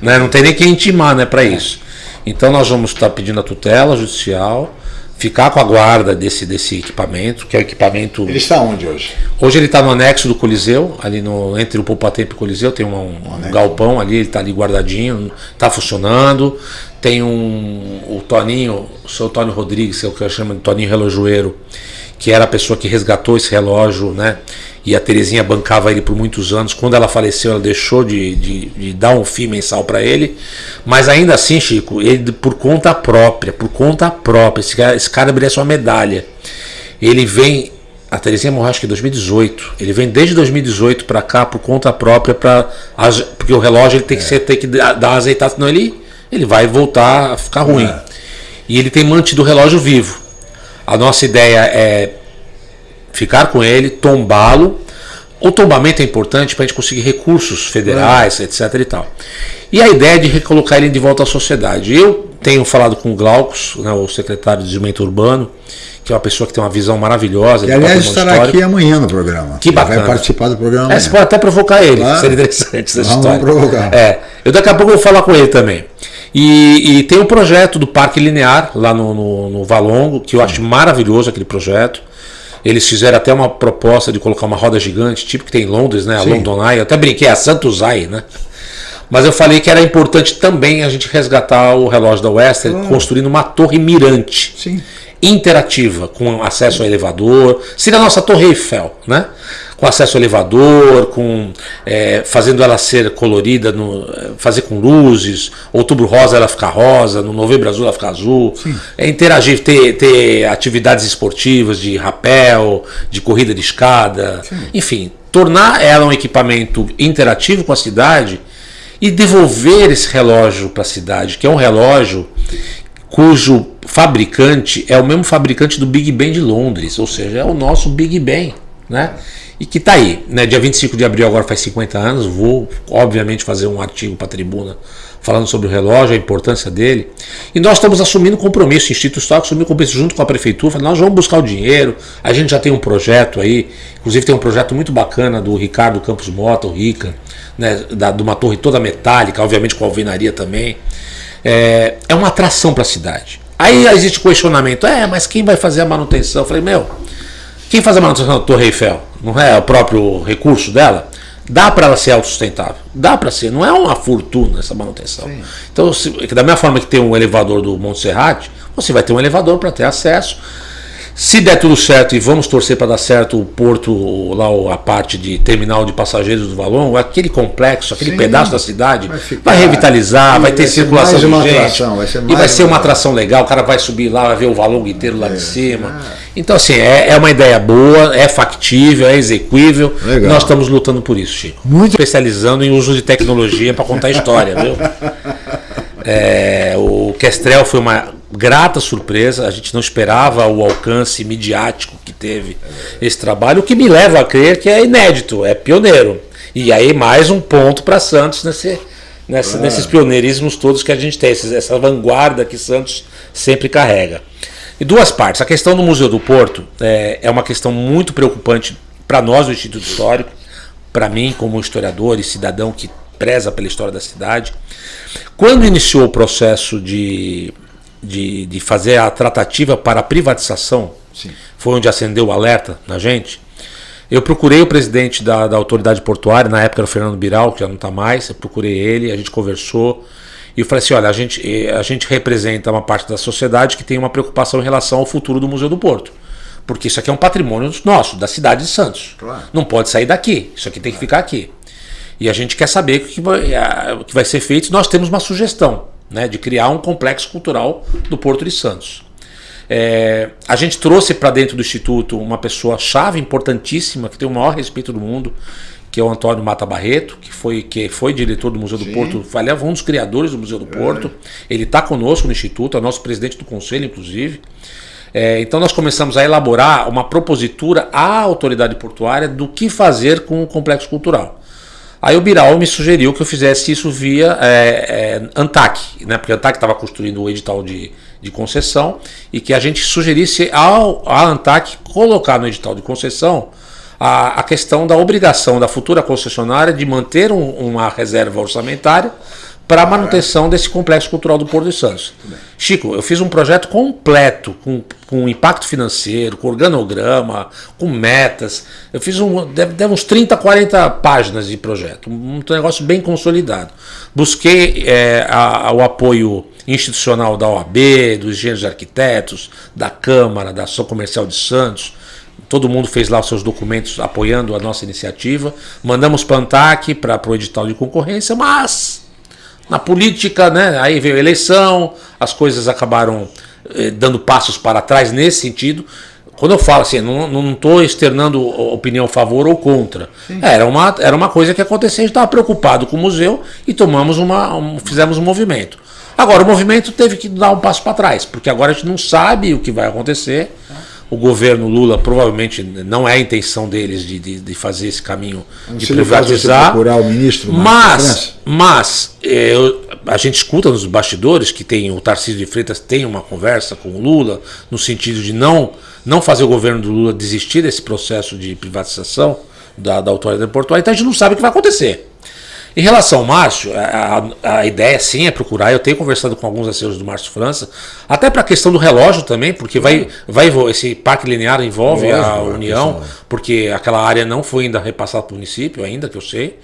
Né? Não tem nem quem intimar né, para isso. Então nós vamos estar pedindo a tutela judicial, ficar com a guarda desse, desse equipamento, que é o equipamento.
Ele está onde hoje?
Hoje ele está no anexo do Coliseu, ali no, entre o Poupatempo e o Coliseu, tem um, um galpão ali, ele está ali guardadinho, está funcionando. Tem um o Toninho, o seu Tônio Rodrigues, que é o que eu chamo de Toninho Relojoeiro, que era a pessoa que resgatou esse relógio, né? E a Terezinha bancava ele por muitos anos. Quando ela faleceu, ela deixou de, de, de dar um FII mensal para ele. Mas ainda assim, Chico, ele por conta própria, por conta própria, esse cara, esse cara merece uma medalha. Ele vem a Terezinha morreu acho que em 2018. Ele vem desde 2018 para cá por conta própria para porque o relógio ele tem que ser tem que dar uma azeitada, senão ele ele vai voltar a ficar ruim. É. E ele tem mantido o relógio vivo. A nossa ideia é ficar com ele, tombá-lo, o tombamento é importante para a gente conseguir recursos federais, é. etc. e tal. E a ideia de recolocar ele de volta à sociedade. Eu tenho falado com o Glaucus, né, o secretário de Desenvolvimento Urbano, que é uma pessoa que tem uma visão maravilhosa.
Que, aliás, estará histórico. aqui amanhã no programa.
Que bacana.
Vai participar do programa.
É, você pode até provocar ele, claro. seria interessante essa vamos, história. Vamos provocar. É, eu daqui a pouco vou falar com ele também. E, e tem um projeto do Parque Linear, lá no, no, no Valongo, que eu acho maravilhoso aquele projeto. Eles fizeram até uma proposta de colocar uma roda gigante, tipo que tem em Londres, né? A Sim. London Eye. Eu até brinquei, a Santos Eye, né? Mas eu falei que era importante também a gente resgatar o relógio da Western, ah. construindo uma torre mirante.
Sim.
Interativa, com acesso ao elevador. Seria a nossa Torre Eiffel, né? Com acesso ao elevador, com é, fazendo ela ser colorida, no, fazer com luzes, outubro rosa ela ficar rosa, no novembro azul ela ficar azul. Sim. É interagir, ter, ter atividades esportivas de rapel, de corrida de escada, Sim. enfim, tornar ela um equipamento interativo com a cidade e devolver esse relógio para a cidade, que é um relógio cujo fabricante é o mesmo fabricante do Big Ben de Londres, ou seja, é o nosso Big Ben, né? E que está aí, né? Dia 25 de abril agora faz 50 anos, vou obviamente fazer um artigo para a tribuna falando sobre o relógio, a importância dele. E nós estamos assumindo compromisso, o Instituto Histórico assumiu compromisso junto com a Prefeitura, nós vamos buscar o dinheiro, a gente já tem um projeto aí, inclusive tem um projeto muito bacana do Ricardo Campos Mota, o Rica, né, da, de uma torre toda metálica, obviamente com alvenaria também. É, é uma atração para a cidade. Aí existe questionamento, é, mas quem vai fazer a manutenção? Eu falei, meu, quem faz a manutenção da Torre Eiffel? Não é o próprio recurso dela? Dá para ela ser autossustentável? Dá para ser, não é uma fortuna essa manutenção. Sim. Então, se, da mesma forma que tem um elevador do Monte Serrate, você vai ter um elevador para ter acesso. Se der tudo certo e vamos torcer para dar certo o porto, lá a parte de terminal de passageiros do Valon, aquele complexo, aquele Sim, pedaço da cidade, vai, ficar, vai revitalizar, vai ter vai circulação de gente. Atração, vai ser e vai ser uma, atração legal, o cara vai subir lá, vai ver o Valon inteiro lá é, de cima. É. Então, assim, é, é, uma ideia boa, é factível, é execuível. Legal. Nós estamos lutando por isso, Chico. Muito especializando em uso de tecnologia para contar história, viu? (laughs) É, o Kestrel foi uma grata surpresa, a gente não esperava o alcance midiático que teve esse trabalho, o que me leva a crer que é inédito, é pioneiro. E aí mais um ponto para Santos nesse, nessa, ah. nesses pioneirismos todos que a gente tem, essa vanguarda que Santos sempre carrega. E duas partes. A questão do Museu do Porto é, é uma questão muito preocupante para nós do Instituto Histórico, para mim como historiador e cidadão que preza pela história da cidade. Quando iniciou o processo de de, de fazer a tratativa para a privatização, Sim. foi onde acendeu o alerta na gente. Eu procurei o presidente da, da autoridade portuária, na época era o Fernando Biral, que já não está mais, eu procurei ele, a gente conversou, e eu falei assim, olha, a gente, eh, a gente representa uma parte da sociedade que tem uma preocupação em relação ao futuro do Museu do Porto. Porque isso aqui é um patrimônio nosso, da cidade de Santos. Claro. Não pode sair daqui, isso aqui tem que ficar aqui. E a gente quer saber o que vai, o que vai ser feito, nós temos uma sugestão né, de criar um complexo cultural do Porto de Santos. É, a gente trouxe para dentro do Instituto uma pessoa chave importantíssima, que tem o maior respeito do mundo, que é o Antônio Mata Barreto, que foi, que foi diretor do Museu Sim. do Porto, aliás, um dos criadores do Museu do Porto. É. Ele está conosco no Instituto, é nosso presidente do conselho, inclusive. É, então nós começamos a elaborar uma propositura à autoridade portuária do que fazer com o complexo cultural. Aí o Biral me sugeriu que eu fizesse isso via é, é, ANTAC, né? porque a ANTAC estava construindo o edital de, de concessão e que a gente sugerisse ao, a ANTAC colocar no edital de concessão a, a questão da obrigação da futura concessionária de manter um, uma reserva orçamentária para a manutenção desse complexo cultural do Porto de Santos. Chico, eu fiz um projeto completo, com, com impacto financeiro, com organograma, com metas. Eu fiz um. Deve, deve uns 30, 40 páginas de projeto. Um, negócio bem consolidado. Busquei é, a, a, o apoio institucional da OAB, dos engenheiros arquitetos, da Câmara, da Ação Comercial de Santos. Todo mundo fez lá os seus documentos apoiando a nossa iniciativa. Mandamos para a ANTAC para o edital de concorrência, mas na política, né? Aí veio a eleição, as coisas acabaram eh, dando passos para trás nesse sentido. Quando eu falo assim, não estou externando opinião a favor ou contra. Era uma, era uma coisa que aconteceu, a gente estava preocupado com o museu e tomamos uma, um, fizemos um movimento. Agora, o movimento teve que dar um passo para trás, porque agora a gente não sabe o que vai acontecer. O governo Lula provavelmente não é a intenção deles de, de, de fazer esse caminho de
Se
privatizar.
procurar o ministro
mas, mas é, a gente escuta nos bastidores que tem o Tarcísio de Freitas tem uma conversa com o Lula no sentido de não não fazer o governo do Lula desistir desse processo de privatização da, da autoridade portuária. Então a gente não sabe o que vai acontecer. Em relação ao Márcio, a, a, ideia sim é procurar. Eu tenho conversado com alguns assessores do Márcio França, até para a questão do relógio também, porque vai, vai esse parque linear envolve Lógico, a União, porque aquela área não foi ainda repassada para o município, ainda que eu sei.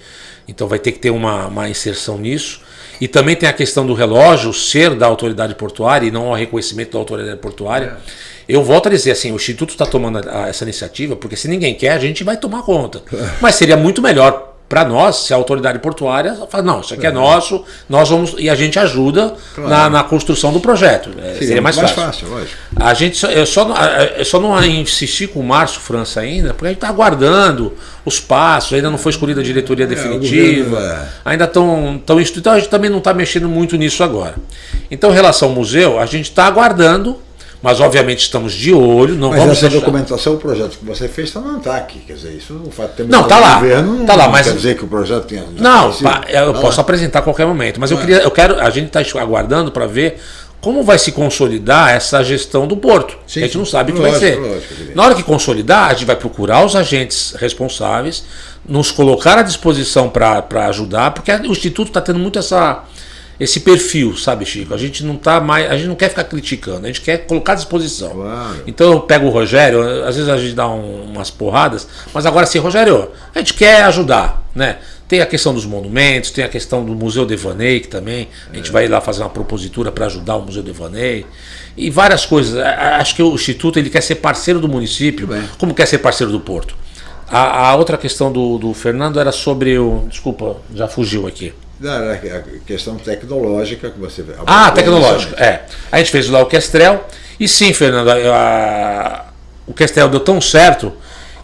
Então vai ter que ter uma, uma inserção nisso. E também tem a questão do relógio ser da autoridade portuária e não o reconhecimento da autoridade portuária. É. Eu volto a dizer assim, o Instituto está tomando essa iniciativa, porque se ninguém quer, a gente vai tomar conta. Mas seria muito melhor para nós, se a autoridade portuária fala, não, isso aqui é, é nosso, nós vamos e a gente ajuda claro. na, na, construção do projeto. É, seria, seria mais, mais fácil. fácil a gente, eu só, eu só não insisti com o Márcio França ainda, porque a gente está aguardando os passos, ainda não foi escolhida a diretoria é, definitiva, é. ainda estão tão então a gente também não está mexendo muito nisso agora. Então, em relação ao museu, a gente está aguardando mas obviamente estamos de olho, não
mas
vamos
essa deixar... documentação, o projeto que você fez tá está aqui, quer dizer, isso o fato de ter
não está lá,
governo,
tá lá,
mas
quer
dizer que o projeto tenha
não, pá, eu tá posso lá. apresentar a qualquer momento, mas eu é. queria, eu quero, a gente está aguardando para ver como vai se consolidar essa gestão do porto. Sim, a gente não sabe o que lógico, vai ser. Lógico, Na hora que consolidar, a gente vai procurar os agentes responsáveis, nos colocar à disposição para ajudar, porque o Instituto está tendo muito essa esse perfil, sabe, Chico? A gente não tá mais, a gente não quer ficar criticando, a gente quer colocar à disposição. Claro. Então eu pego o Rogério, às vezes a gente dá um, umas porradas, mas agora sim, Rogério, a gente quer ajudar, né? Tem a questão dos monumentos, tem a questão do Museu Devaney, que também a gente é. vai lá fazer uma propositura para ajudar o Museu Devaney. E várias coisas. Acho que o Instituto ele quer ser parceiro do município, como quer ser parceiro do Porto. A, a outra questão do, do Fernando era sobre o. Desculpa, já fugiu aqui.
A questão tecnológica que você
Ah, tecnológica, é. A gente fez lá o Kestrel. E sim, Fernando, a, o Kestrel deu tão certo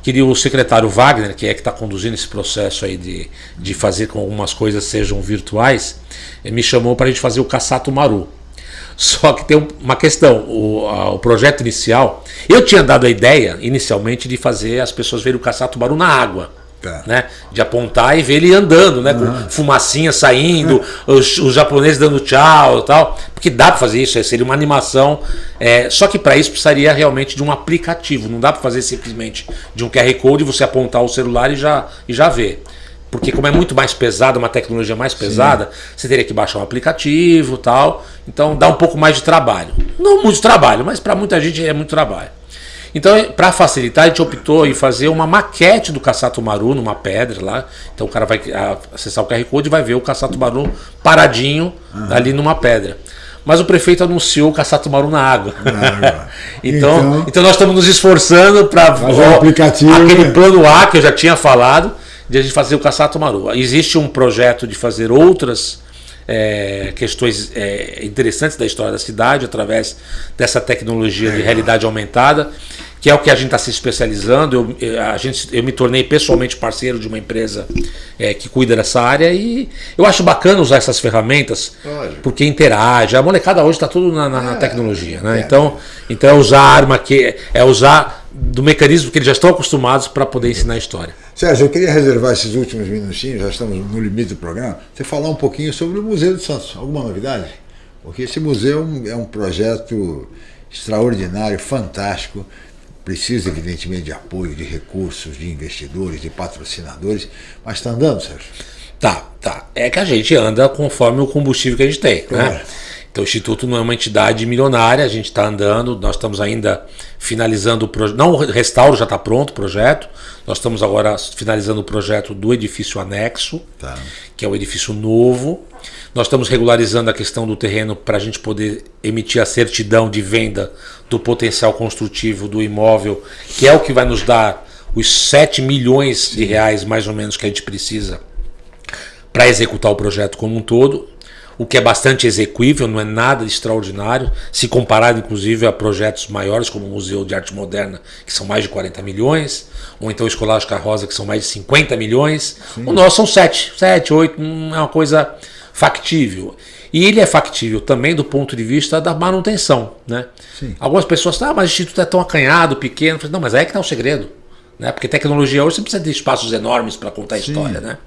que o secretário Wagner, que é que está conduzindo esse processo aí de, de fazer com que algumas coisas sejam virtuais, me chamou para a gente fazer o Cassato Maru. (laughs) Só que tem uma questão, o, a, o projeto inicial, eu tinha dado a ideia inicialmente de fazer as pessoas verem o Cassato Maru na água. Tá. Né? De apontar e ver ele andando, né? Com fumacinha saindo, os, os, japoneses dando tchau e tal. Porque dá para fazer isso, seria uma animação. É, só que para isso precisaria realmente de um aplicativo. Não dá para fazer simplesmente de um QR Code você apontar o celular e já, e já ver. Porque como é muito mais pesado, uma tecnologia mais pesada, Sim. você teria que baixar um aplicativo tal. Então dá um pouco mais de trabalho. Não muito trabalho, mas para muita gente é muito trabalho. Então, para facilitar, a gente optou em fazer uma maquete do Caçato Maru numa pedra lá. Então o cara vai acessar o QR Code e vai ver o Caçato Maru paradinho uhum. ali numa pedra. Mas o prefeito anunciou o Caçato Maru na água. (laughs) então, então, então, nós estamos nos esforçando para
um aplicativo,
aquele plano A que eu já tinha falado de a gente fazer o Caçato Maru. Existe um projeto de fazer outras é, questões é, interessantes da história da cidade através dessa tecnologia de realidade aumentada, que é o que a gente está se especializando. Eu, a gente, eu me tornei pessoalmente parceiro de uma empresa é, que cuida dessa área e eu acho bacana usar essas ferramentas porque interage. A molecada hoje está tudo na, na, na, é. tecnologia, né? Então, então é usar a arma que é usar do mecanismo que eles já estão acostumados para poder ensinar a história.
Sérgio, eu queria reservar esses últimos minutinhos, já estamos no limite do programa, você falar um pouquinho sobre o Museu de Santos. Alguma novidade? Porque esse museu é um projeto extraordinário, fantástico, precisa evidentemente de apoio, de recursos, de investidores, de patrocinadores, mas está andando, Sérgio?
Tá, tá. É que a gente anda conforme o combustível que a gente tem, claro. né? Então o Instituto não é uma entidade milionária, a gente está andando, nós estamos ainda finalizando o projeto. Não, o restauro já está pronto o projeto. Nós estamos agora finalizando o projeto do edifício anexo, tá. que é o edifício novo. Nós estamos regularizando a questão do terreno para a gente poder emitir a certidão de venda do potencial construtivo do imóvel, que é o que vai nos dar os 7 milhões de reais, mais ou menos, que a gente precisa para executar o projeto como um todo o que é bastante execuível, não é nada extraordinário, se comparado inclusive a projetos maiores como o Museu de Arte Moderna, que são mais de 40 milhões, ou então o Escolástica Rosa, que são mais de 50 milhões. Sim. O nosso são 7, 7, 8, é uma coisa factível. E ele é factível também do ponto de vista da manutenção. Né?
Sim.
Algumas pessoas falam, ah, mas o Instituto é tão acanhado, pequeno. Não, mas aí é que está o segredo. Né? Porque tecnologia hoje você precisa de espaços enormes para contar a
Sim.
história. Né?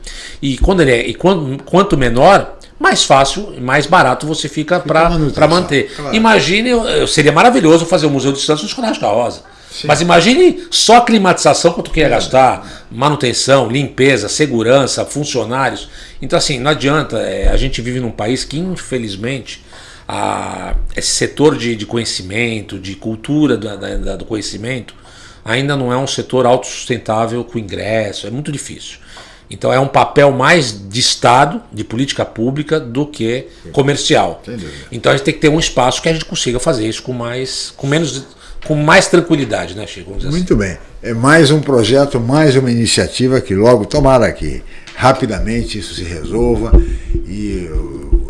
E, quando ele é, e quanto, quanto menor, mais fácil e mais barato você fica, para manter.
claro.
Imagine, seria maravilhoso fazer o Museu de Santos no Escolástica Rosa. Mas imagine só climatização quanto que ia gastar, manutenção, limpeza, segurança, funcionários. Então assim, não adianta, é, a gente vive num país que infelizmente a- esse setor de, de conhecimento, de cultura da- da- da- do conhecimento, ainda não é um setor autossustentável com ingresso, é muito difícil. Então é um papel mais de Estado, de política pública, do que comercial.
Dúvida.
Então a gente tem que ter um espaço que a gente consiga fazer isso com mais, com menos, com mais tranquilidade, né, Chico? Dizer
Muito bem. É mais um projeto, mais uma iniciativa que logo, tomara que rapidamente isso se resolva e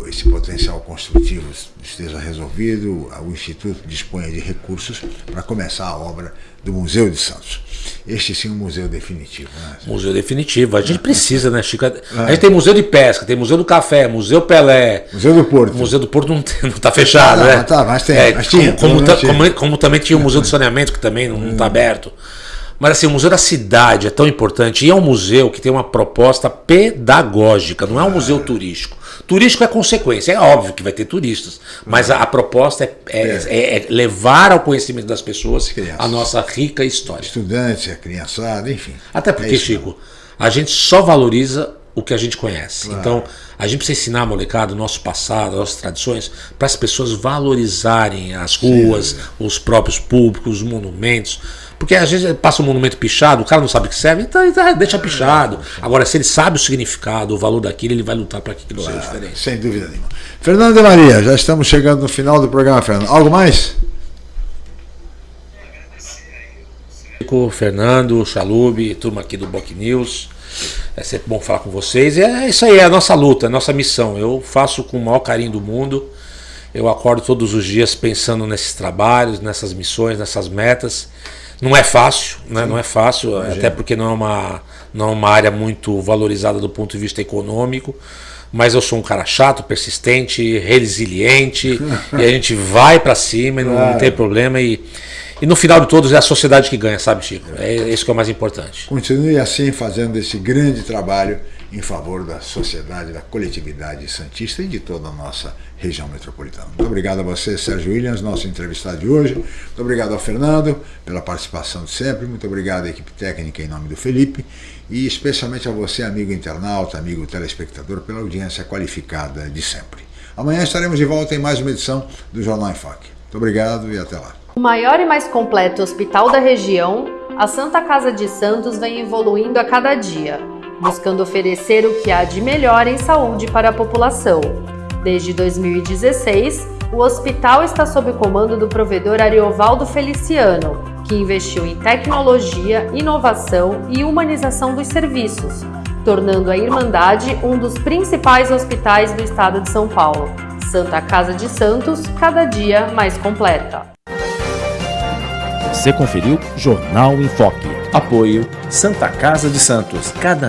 esse potencial construtivo esteja resolvido, o Instituto disponha de recursos para começar a obra do Museu de Santos. Este sim é um museu definitivo. Né?
Museu definitivo. A gente precisa, né, Chico? A gente tem museu de pesca, tem museu do café, museu Pelé.
Museu do Porto.
O museu do Porto não, não tá fechado,
Ah,
né?
não, tá, mas tem,
É,
mas tinha,
como, como, como- como também tinha o museu do saneamento, que também não está aberto. Mas assim, o Museu da Cidade é tão importante. E é um museu que tem uma proposta pedagógica, não é um museu turístico. Turístico é consequência, é óbvio que vai ter turistas. Mas a, a proposta é, é- é- é levar ao conhecimento das pessoas a nossa rica história.
Estudantes, a criançada, enfim.
Até
É
porque,
isso
Chico, a gente só valoriza o que a gente conhece.
Claro.
Então, a gente precisa ensinar a molecada o nosso passado, as nossas tradições, para as pessoas valorizarem as ruas, os próprios públicos, os monumentos. Porque às vezes passa um monumento pichado, o cara não sabe o que serve, então, então deixa pichado. Agora, se ele sabe o significado, o valor daquilo, ele vai lutar para que aquilo seja diferente.
Sem dúvida nenhuma. Fernando de Maria, já estamos chegando no final do programa, Fernando. Algo mais?
Fernando, Chalub, turma aqui do Boc News. É sempre bom falar com vocês. E é isso aí, é a nossa luta, é a nossa missão. Eu faço com o maior carinho do mundo. Eu acordo todos os dias pensando nesses trabalhos, nessas missões, nessas metas. Não é fácil, né? não é fácil, até porque não é, uma, não é uma área muito valorizada do ponto de vista econômico. Mas eu sou um cara chato, persistente, resiliente, (laughs) e a gente vai para cima e não, não
Claro.
tem problema. E, e no final de todos é a sociedade que ganha, sabe, Chico? É isso que é o mais importante.
Continue assim fazendo esse grande trabalho em favor da sociedade, da coletividade santista e de toda a nossa região metropolitana. Muito obrigado a você, Sérgio Williams, nosso entrevistado de hoje. Muito obrigado ao Fernando pela participação de sempre. Muito obrigado à equipe técnica em nome do Felipe. E especialmente a você, amigo internauta, amigo telespectador, pela audiência qualificada de sempre. Amanhã estaremos de volta em mais uma edição do Jornal em Foque. Muito obrigado e até lá.
O maior e mais completo hospital da região, a Santa Casa de Santos vem evoluindo a cada dia, buscando oferecer o que há de melhor em saúde para a população. Desde 2016, o hospital está sob o comando do provedor Ariovaldo Feliciano, que investiu em tecnologia, inovação e humanização dos serviços, tornando a Irmandade um dos principais hospitais do estado de São Paulo. Santa Casa de Santos, cada dia mais completa.
Você conferiu Jornal em Foque.
Apoio Santa Casa de Santos. Cada